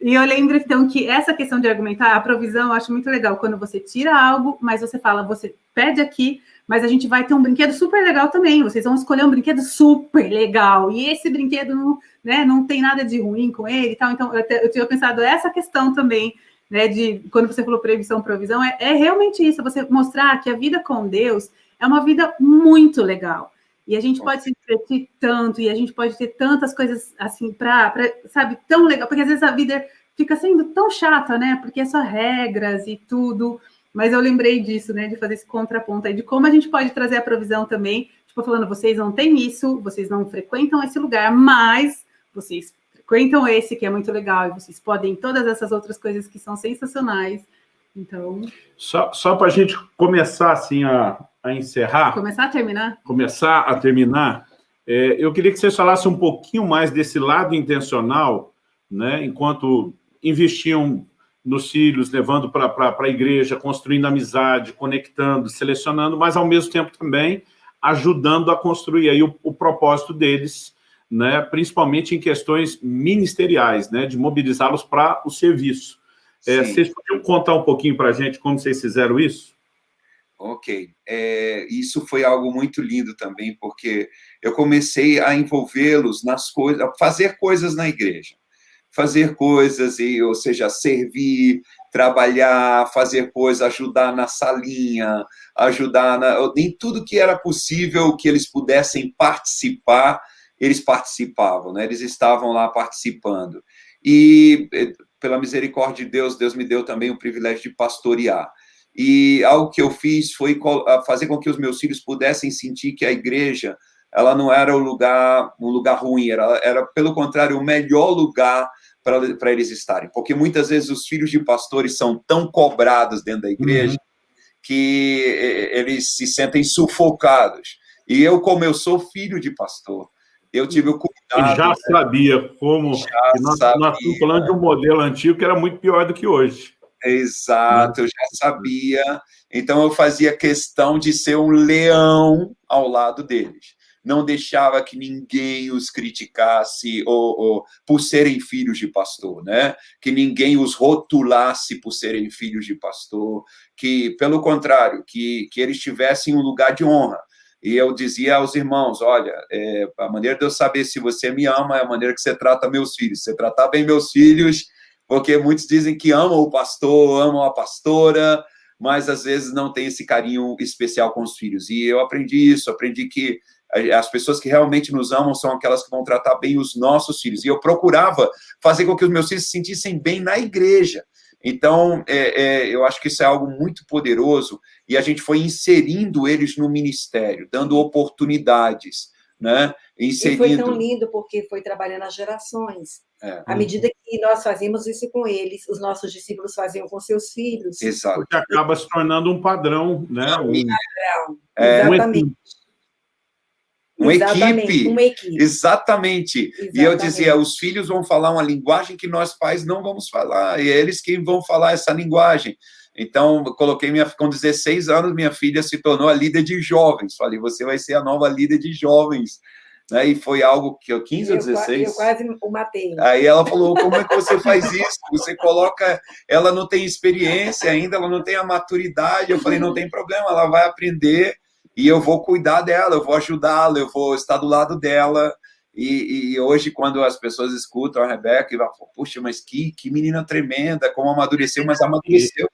E eu lembro, então, que essa questão de argumentar, a provisão, eu acho muito legal, quando você tira algo, mas você fala, você pede aqui, mas a gente vai ter um brinquedo super legal também. Vocês vão escolher um brinquedo super legal. E esse brinquedo não, né, não tem nada de ruim com ele e tal. Então, eu, eu tinha pensado essa questão também, né? De quando você falou previsão, provisão, é, é realmente isso, você mostrar que a vida com Deus é uma vida muito legal. E a gente pode se divertir tanto, e a gente pode ter tantas coisas assim para, sabe, tão legal, porque às vezes a vida fica sendo tão chata, né? Porque é só regras e tudo. Mas eu lembrei disso, né? De fazer esse contraponto aí, de como a gente pode trazer a provisão também, tipo, falando, vocês não têm isso, vocês não frequentam esse lugar, mas vocês frequentam esse que é muito legal, e vocês podem todas essas outras coisas que são sensacionais. Então. Só, só para a gente começar assim a, a encerrar. Começar a terminar? Começar a terminar. É, eu queria que vocês falassem um pouquinho mais desse lado intencional, né? Enquanto investiam nos filhos, levando para a igreja, construindo amizade, conectando, selecionando, mas, ao mesmo tempo, também ajudando a construir aí o, o propósito deles, né, principalmente em questões ministeriais, né, de mobilizá-los para o serviço. É, vocês podiam contar um pouquinho para a gente como vocês fizeram isso? Ok. É, isso foi algo muito lindo também, porque eu comecei a envolvê-los nas coisas, a fazer coisas na igreja. Fazer coisas, e, ou seja, servir, trabalhar, fazer coisas, ajudar na salinha, ajudar na, em tudo que era possível que eles pudessem participar, eles participavam, né? eles estavam lá participando. E, eh, pela misericórdia de Deus, Deus me deu também o privilégio de pastorear. E algo que eu fiz foi fazer com que os meus filhos pudessem sentir que a igreja ela não era um lugar, um lugar ruim, era, era, pelo contrário, o melhor lugar para eles estarem. Porque muitas vezes os filhos de pastores são tão cobrados dentro da igreja uhum. que eles se sentem sufocados. E eu, como eu sou filho de pastor, eu tive o cuidado... E já sabia como... Já nós, sabia. nós estamos falando de um modelo antigo que era muito pior do que hoje. Exato, eu já sabia. Então eu fazia questão de ser um leão ao lado deles. Não deixava que ninguém os criticasse ou, ou, por serem filhos de pastor, né? Que ninguém os rotulasse por serem filhos de pastor, que, pelo contrário, que, que eles tivessem um lugar de honra. E eu dizia aos irmãos, olha, é, a maneira de eu saber se você me ama é a maneira que você trata meus filhos. Você tratar bem meus filhos, porque muitos dizem que amam o pastor, amam a pastora, mas às vezes não tem esse carinho especial com os filhos. E eu aprendi isso, aprendi que as pessoas que realmente nos amam são aquelas que vão tratar bem os nossos filhos. E eu procurava fazer com que os meus filhos se sentissem bem na igreja. Então, é, é, eu acho que isso é algo muito poderoso e a gente foi inserindo eles no ministério, dando oportunidades, né? Inserindo... E foi tão lindo porque foi trabalhando as gerações. É. À medida que nós fazíamos isso com eles, os nossos discípulos faziam com seus filhos. Exato. Porque acaba se tornando um padrão, né? Um padrão. É, Exatamente. Uma equipe. uma equipe. Exatamente. Exatamente. E eu dizia, os filhos vão falar uma linguagem que nós pais não vamos falar, e é eles que vão falar essa linguagem. Então, coloquei minha com 16 anos, minha filha se tornou a líder de jovens. Falei, você vai ser a nova líder de jovens né? E foi algo que eu 15 ou 16. Eu quase o matei. Aí ela falou: como é que você faz isso? Você coloca, ela não tem experiência ainda, ela não tem a maturidade. Eu falei: não tem problema, ela vai aprender e eu vou cuidar dela, eu vou ajudá-la, eu vou estar do lado dela. E, e, hoje, quando as pessoas escutam a Rebeca, e falam, puxa, mas que, que menina tremenda, como amadureceu, mas amadureceu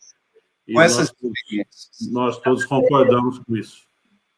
e, com e essas nós, nós todos concordamos com isso.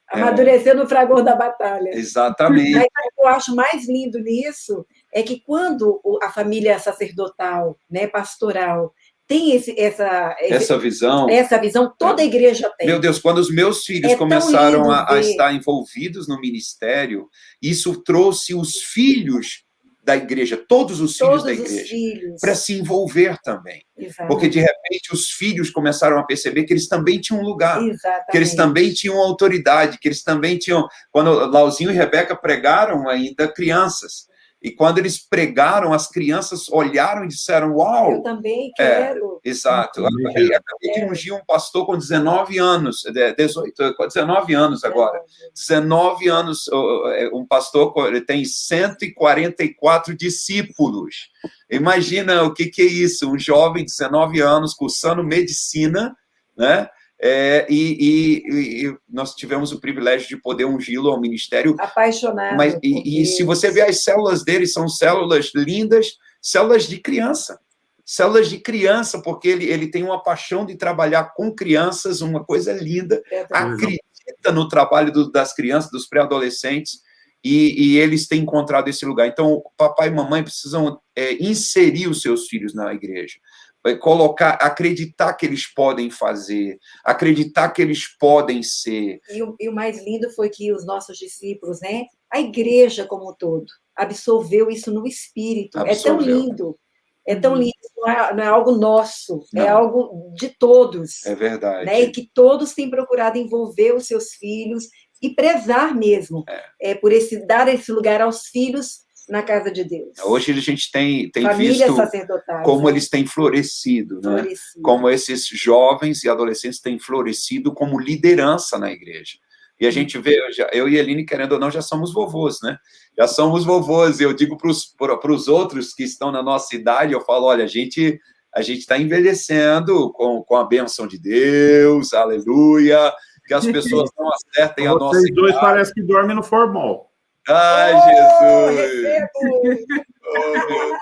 Amadureceu no fragor da batalha. Exatamente. Mas o que eu acho mais lindo nisso é que quando a família sacerdotal, né, pastoral, tem esse, essa, essa visão. Essa visão, toda a igreja tem. Meu Deus, quando os meus filhos é começaram a, a, estar envolvidos no ministério, isso trouxe os filhos da igreja, todos os filhos todos da igreja, para se envolver também. Exatamente. Porque, de repente, os filhos começaram a perceber que eles também tinham um lugar, Exatamente. que eles também tinham autoridade, que eles também tinham... Quando Lauzinho e Rebeca pregaram ainda crianças, e quando eles pregaram, as crianças olharam e disseram, uau! Eu também é, quero. É, exato. Eu acabei, acabei de ungir um pastor com 19 anos, 18, 19 anos agora. 19 anos, é, um pastor ele tem 144 discípulos. Imagina o que, que é isso, um jovem de 19 anos cursando medicina, né? É, e, e, e, nós tivemos o privilégio de poder ungí-lo ao ministério. Apaixonado. Mas, e, e, se você ver as células dele, são células lindas, células de criança. Células de criança, porque ele, ele tem uma paixão de trabalhar com crianças, uma coisa linda. É acredita no trabalho do, das crianças, dos pré-adolescentes, e, eles têm encontrado esse lugar. Então, papai e mamãe precisam é, inserir os seus filhos na igreja colocar, acreditar que eles podem fazer, acreditar que eles podem ser. E o, e o, mais lindo foi que os nossos discípulos, né, a igreja como um todo, absorveu isso no espírito. Absorveu. É tão lindo. É tão uhum. lindo, não é, não é algo nosso, é não. é algo de todos. É verdade. Né? E que todos têm procurado envolver os seus filhos e prezar mesmo é. É, por esse dar esse lugar aos filhos na casa de Deus. Hoje a gente tem, tem visto como né? eles têm florescido, né? florescido, como esses jovens e adolescentes têm florescido como liderança na igreja. E a gente vê, eu e a Eline, querendo ou não, já somos vovôs, né? Já somos vovôs. Eu digo para os outros que estão na nossa idade, eu falo, olha, a gente a gente está envelhecendo com, com a benção de Deus, aleluia, que as pessoas não acertem a nossa Vocês dois parecem que dormem no formal. Ai, oh, Jesus! Oh, meu Deus!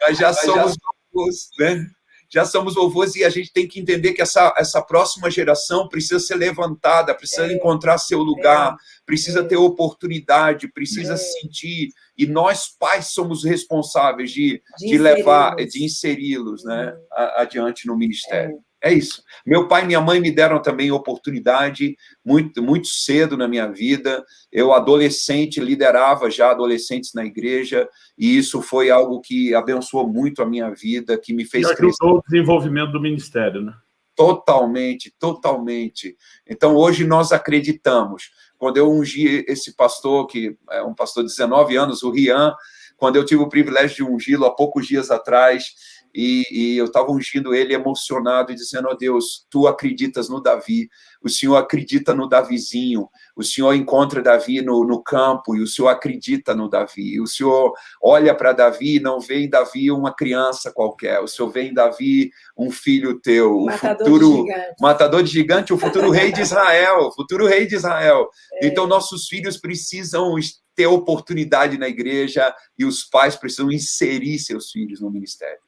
Mas já somos já... né? já somos vovôs e a gente tem que entender que essa, essa próxima geração precisa ser levantada, precisa é. encontrar seu lugar, é. precisa é. ter oportunidade, precisa é. sentir. E nós, pais, somos responsáveis de, de, de levar, de inseri-los né, uhum. adiante no ministério. É. Isso. Meu pai e minha mãe me deram também oportunidade muito, muito cedo na minha vida. Eu, adolescente, liderava já adolescentes na igreja, e isso foi algo que abençoou muito a minha vida, que me fez e crescer. o desenvolvimento do ministério, né? Totalmente, totalmente. Então, hoje nós acreditamos. Quando eu ungi esse pastor, que é um pastor de 19 anos, o Rian, quando eu tive o privilégio de ungí-lo há poucos dias atrás, e, e eu estava ungindo ele emocionado e dizendo, oh Deus, tu acreditas no Davi, o Senhor acredita no Davizinho, o Senhor encontra Davi no, no campo e o Senhor acredita no Davi, o Senhor olha para Davi e não vê em Davi uma criança qualquer, o Senhor vê em Davi um filho teu, o matador futuro de matador de gigante, o futuro rei de Israel, o futuro rei de Israel. É. Então nossos filhos precisam ter oportunidade na igreja e os pais precisam inserir seus filhos no ministério.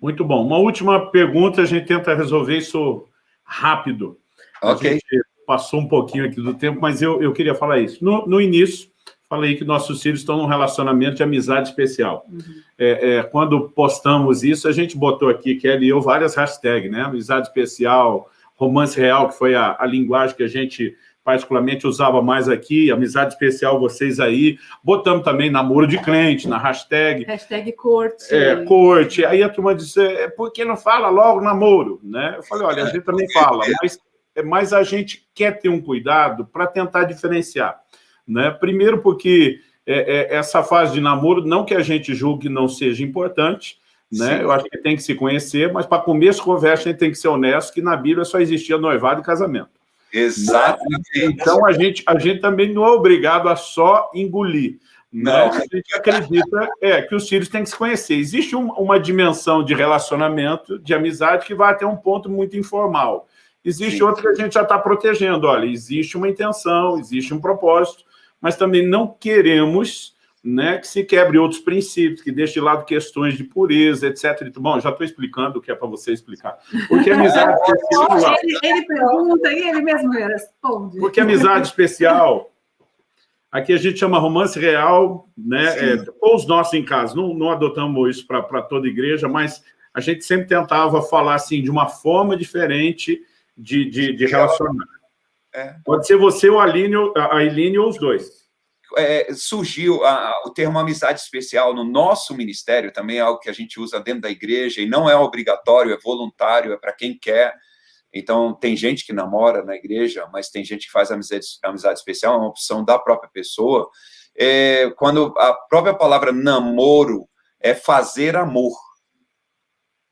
Muito bom. Uma última pergunta, a gente tenta resolver isso rápido. Ok. A gente passou um pouquinho aqui do tempo, mas eu, eu queria falar isso. No, no início, falei que nossos filhos estão num relacionamento de amizade especial. Uhum. É, é, quando postamos isso, a gente botou aqui, Kelly e eu, várias hashtags, né? Amizade especial, romance real, que foi a, a linguagem que a gente particularmente usava mais aqui, amizade especial vocês aí, botamos também namoro de crente na hashtag. Hashtag corte. É, corte. Aí a turma disse, é, por que não fala logo namoro? Né? Eu falei, olha, a gente também fala, mas, mas a gente quer ter um cuidado para tentar diferenciar. Né? Primeiro porque é, é, essa fase de namoro, não que a gente julgue não seja importante, né? Eu acho que tem que se conhecer, mas para começo de conversa a gente tem que ser honesto que na Bíblia só existia noivado e casamento. Exatamente. Então, a gente, a gente também não é obrigado a só engolir. Né? Não. A gente acredita é, que os filhos têm que se conhecer. Existe um, uma dimensão de relacionamento, de amizade, que vai até um ponto muito informal. Existe Sim. outra que a gente já está protegendo. Olha, existe uma intenção, existe um propósito, mas também não queremos né, que se quebre outros princípios, que deixe de lado questões de pureza, etc. Bom, já estou explicando o que é para você explicar. Porque amizade especial... Ele, ele pergunta e ele mesmo responde. Porque amizade especial, aqui a gente chama romance real, né, é, ou os nossos em casa, não, não adotamos isso para toda igreja, mas a gente sempre tentava falar assim, de uma forma diferente de, de, de relacionar. É. Pode ser você, ou a Aline, a Eline ou os dois é, surgiu a, o termo amizade especial no nosso ministério, também é algo que a gente usa dentro da igreja, e não é obrigatório, é voluntário, é para quem quer. Então, tem gente que namora na igreja, mas tem gente que faz amizade, amizade especial, é uma opção da própria pessoa. É, quando a própria palavra namoro é fazer amor.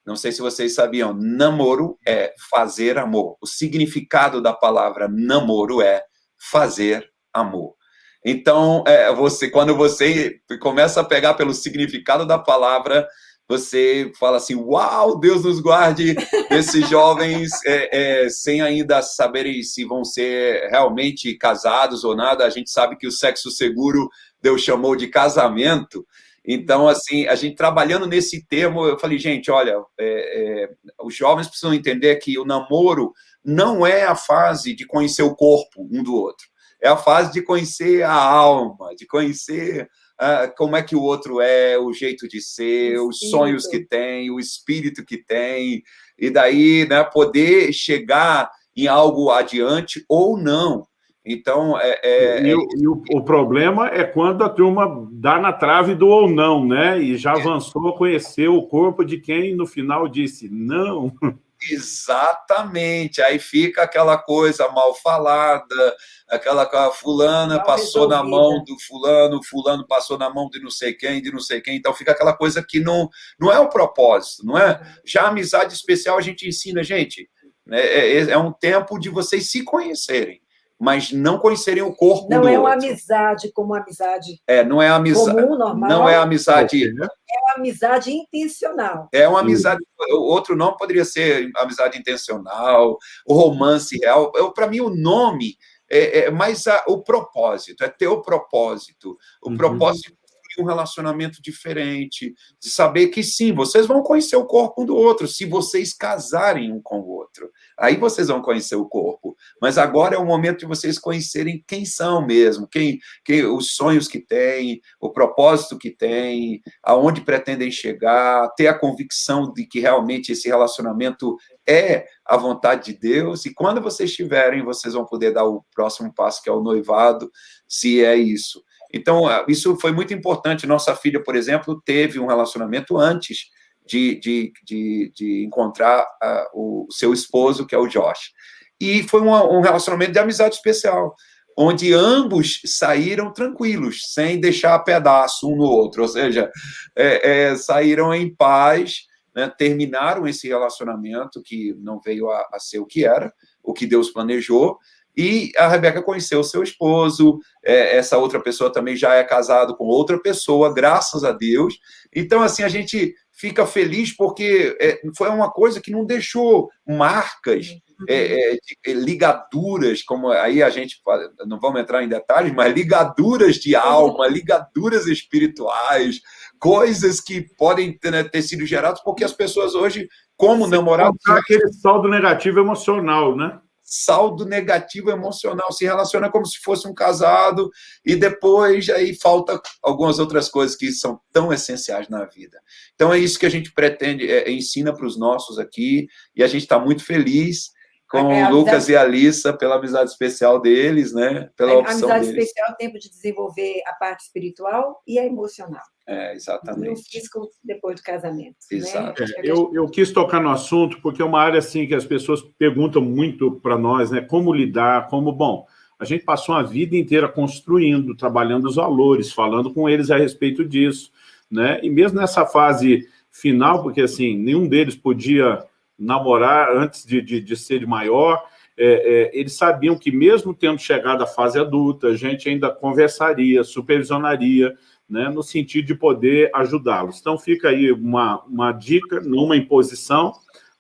Não sei se vocês sabiam, namoro é fazer amor. O significado da palavra namoro é fazer amor. Então, é, você, quando você começa a pegar pelo significado da palavra, você fala assim, uau, Deus nos guarde esses jovens é, é, sem ainda saberem se vão ser realmente casados ou nada. A gente sabe que o sexo seguro Deus chamou de casamento. Então, assim, a gente trabalhando nesse termo, eu falei, gente, olha, é, é, os jovens precisam entender que o namoro não é a fase de conhecer o corpo um do outro é a fase de conhecer a alma, de conhecer uh, como é que o outro é, o jeito de ser, os sonhos que tem, o espírito que tem, e daí né, poder chegar em algo adiante ou não. Então, é, é, e, é... e o, o, problema é quando a turma dá na trave do ou não, né? E já é. avançou a conhecer o corpo de quem no final disse não. Exatamente. Aí fica aquela coisa mal falada, aquela fulana mal passou resolvida. na mão do fulano, fulano passou na mão de não sei quem, de não sei quem. Então fica aquela coisa que não, não é o propósito, não é? Já a amizade especial a gente ensina, gente, né, é, é, é um tempo de vocês se conhecerem mas não conhecerem o corpo não do é uma amizade como amizade é não é amizade comum, normal, não é amizade. É uma amizade intencional. É uma amizade outro nome poderia ser amizade intencional o romance real. Para mim o nome é, é mais a, o propósito é ter o propósito. O uhum. propósito um relacionamento diferente, de saber que sim, vocês vão conhecer o corpo um do outro, se vocês casarem um com o outro. Aí vocês vão conhecer o corpo. Mas agora é o momento de vocês conhecerem quem são mesmo, quem, quem os sonhos que têm, o propósito que têm, aonde pretendem chegar, ter a convicção de que realmente esse relacionamento é a vontade de Deus, e quando vocês tiverem, vocês vão poder dar o próximo passo, que é o noivado, se é isso. Então, ah, isso foi muito importante. Nossa filha, por exemplo, teve um relacionamento antes de, de, de, de encontrar uh, o seu esposo, que é o Josh. E foi um, um relacionamento de amizade especial, onde ambos saíram tranquilos, sem deixar pedaço um no outro, ou seja, é, é, saíram em paz, né, terminaram esse relacionamento que não veio a, a ser o que era, o que Deus planejou, e a Rebeca conheceu o seu esposo, é, essa outra pessoa também já é casado com outra pessoa, graças a Deus. Então, assim, a gente fica feliz porque é, foi uma coisa que não deixou marcas, é, é, é ligaduras, como aí a gente, não vamos entrar em detalhes, mas ligaduras de alma, ligaduras espirituais, coisas que podem ter, né, ter sido geradas porque as pessoas hoje, como namorados... Aquele saldo negativo emocional, né? Saldo negativo emocional, se relaciona como se fosse um casado, e depois aí falta algumas outras coisas que são tão essenciais na vida. Então é isso que a gente pretende, é, ensina para os nossos aqui, e a gente está muito feliz com é, o Lucas e a Alissa pela amizade especial deles, né? Pela a opção amizade deles. especial, tempo de desenvolver a parte espiritual e a emocional. É, exatamente. No físico depois do casamento. Né? Exato. Né? É, eu, eu quis tocar no assunto porque é uma área assim que as pessoas perguntam muito para nós, né? Como lidar, como, bom, a gente passou a vida inteira construindo, trabalhando os valores, falando com eles a respeito disso, né? E mesmo nessa fase final, porque assim, nenhum deles podia namorar antes de, de, de ser de maior, é, é, eles sabiam que mesmo tendo chegado à fase adulta, a gente ainda conversaria, supervisionaria, né, no sentido de poder ajudá-los. Então fica aí uma, uma dica, numa imposição,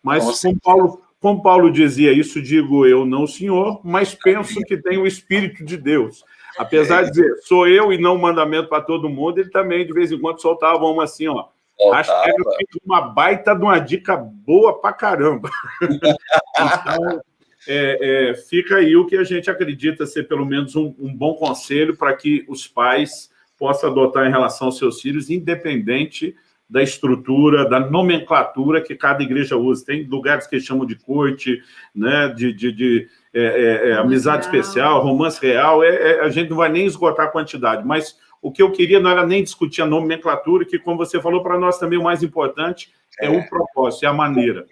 mas como Paulo, como Paulo dizia, isso digo eu, não senhor, mas penso que tem o Espírito de Deus. Apesar de dizer, sou eu e não o mandamento para todo mundo, ele também, de vez em quando, soltava uma assim, ó, Acho que fez uma baita de uma dica boa pra caramba. então, é, é, fica aí o que a gente acredita ser pelo menos um, um bom conselho para que os pais possam adotar em relação aos seus filhos, independente da estrutura, da nomenclatura que cada igreja usa. Tem lugares que chamam de corte, né, de, de, de é, é, é amizade real. especial, romance real, é, é, a gente não vai nem esgotar a quantidade, mas o que eu queria não era nem discutir a nomenclatura, que, como você falou, para nós também o mais importante é, é o propósito, é a maneira.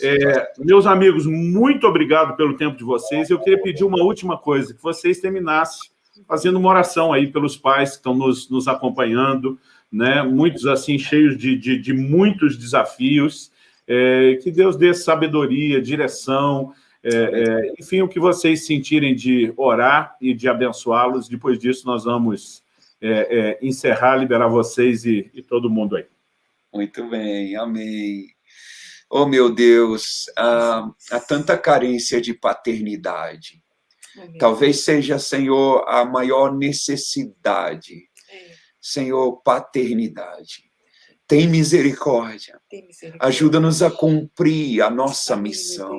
É, meus amigos, muito obrigado pelo tempo de vocês. Eu queria pedir uma última coisa, que vocês terminassem fazendo uma oração aí pelos pais que estão nos, nos acompanhando, né? muitos assim, cheios de, de, de muitos desafios, é, que Deus dê sabedoria, direção, é, é, enfim, o que vocês sentirem de orar e de abençoá-los. Depois disso, nós vamos é, é, encerrar, liberar vocês e, e, todo mundo aí. Muito bem, amém. Oh, meu Deus, há, há tanta carência de paternidade. Amém. Talvez seja, Senhor, a maior necessidade. É. Senhor, paternidade. Tem misericórdia. misericórdia. Ajuda-nos a cumprir a nossa missão.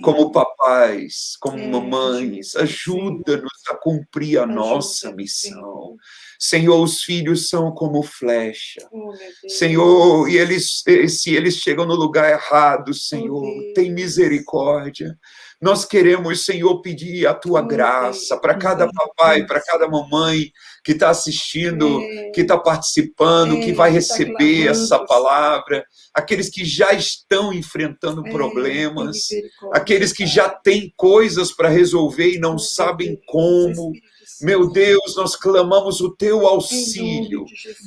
Como papais, como é, mamães, ajuda-nos a cumprir a nossa missão. Senhor, os filhos são como flecha. Oh, Senhor, e eles, se eles chegam no lugar errado, oh, Senhor, tem misericórdia Nós queremos, Senhor, pedir a tua graça para cada papai, para cada mamãe que está assistindo, é. que está participando, que vai tá receber essa palavra, aqueles que já estão enfrentando problemas, aqueles que já têm coisas para resolver e não sabem como. Meu Deus, nós clamamos o teu auxílio.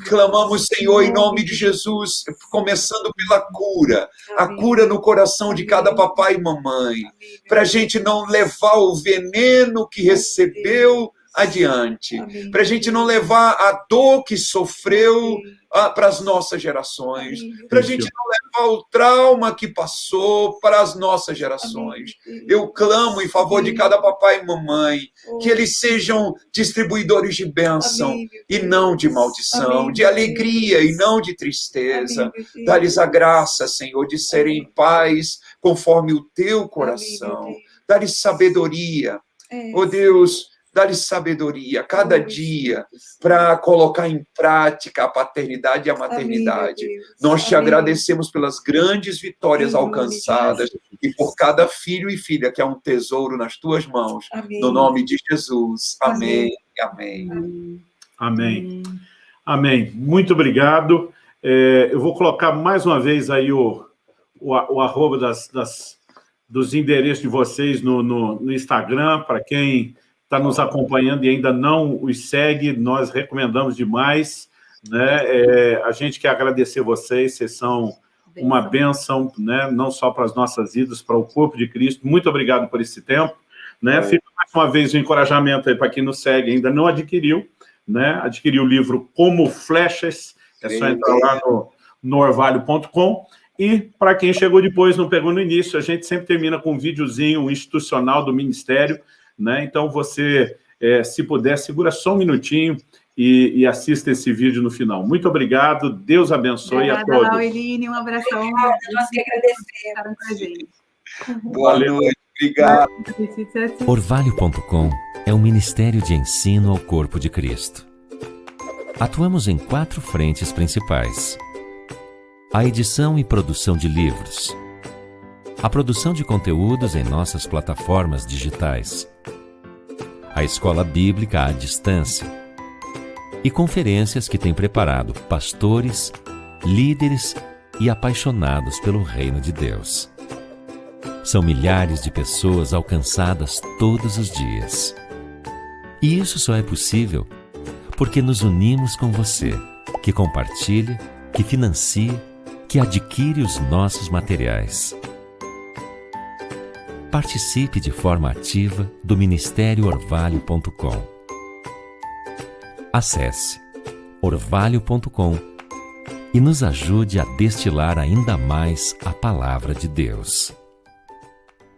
Clamamos, Senhor, em nome de Jesus, começando pela cura. A cura no coração de cada papai e mamãe. Para a gente não levar o veneno que recebeu adiante. Para a gente não levar a dor que sofreu para as nossas gerações, para a gente não levar o trauma que passou para as nossas gerações. Eu clamo em favor de cada papai e mamãe, que eles sejam distribuidores de bênção e não de maldição, de alegria e não de tristeza. Dá-lhes a graça, Senhor, de serem em paz conforme o teu coração. Dá-lhes sabedoria. Oh Deus, Dá-lhe sabedoria cada dia para colocar em prática a paternidade e a maternidade. Nós te agradecemos pelas grandes vitórias alcançadas e por cada filho e filha que é um tesouro nas tuas mãos. No nome de Jesus. Amém. Amém. Amém. Amém. Muito obrigado. É, eu vou colocar mais uma vez aí o, o, o arroba das, das, dos endereços de vocês no, no, no Instagram, para quem está nos acompanhando e ainda não os segue, nós recomendamos demais. Né? É, a gente quer agradecer vocês, vocês são uma bênção, né? não só para as nossas vidas, para o corpo de Cristo. Muito obrigado por esse tempo. Né? É. Fica mais uma vez o um encorajamento aí para quem nos segue ainda não adquiriu, né? adquiriu o livro Como Flechas, é só entrar lá no, no orvalho.com. E para quem chegou depois, não pegou no início, a gente sempre termina com um videozinho institucional do Ministério, né? Então, você, é, se puder, segura só um minutinho e, e, assista esse vídeo no final. Muito obrigado, Deus abençoe Obrigada, a todos. Eline, um abração. Obrigada, nós que agradecemos. Boa noite, obrigado. Orvalho.com é um ministério de ensino ao corpo de Cristo. Atuamos em quatro frentes principais. A edição e produção de livros, a produção de conteúdos em nossas plataformas digitais, a escola bíblica à distância e conferências que tem preparado pastores, líderes e apaixonados pelo reino de Deus. São milhares de pessoas alcançadas todos os dias. E isso só é possível porque nos unimos com você, que compartilha, que financia, que adquire os nossos materiais participe de forma ativa do Ministério Orvalho.com. Acesse orvalho.com e nos ajude a destilar ainda mais a palavra de Deus.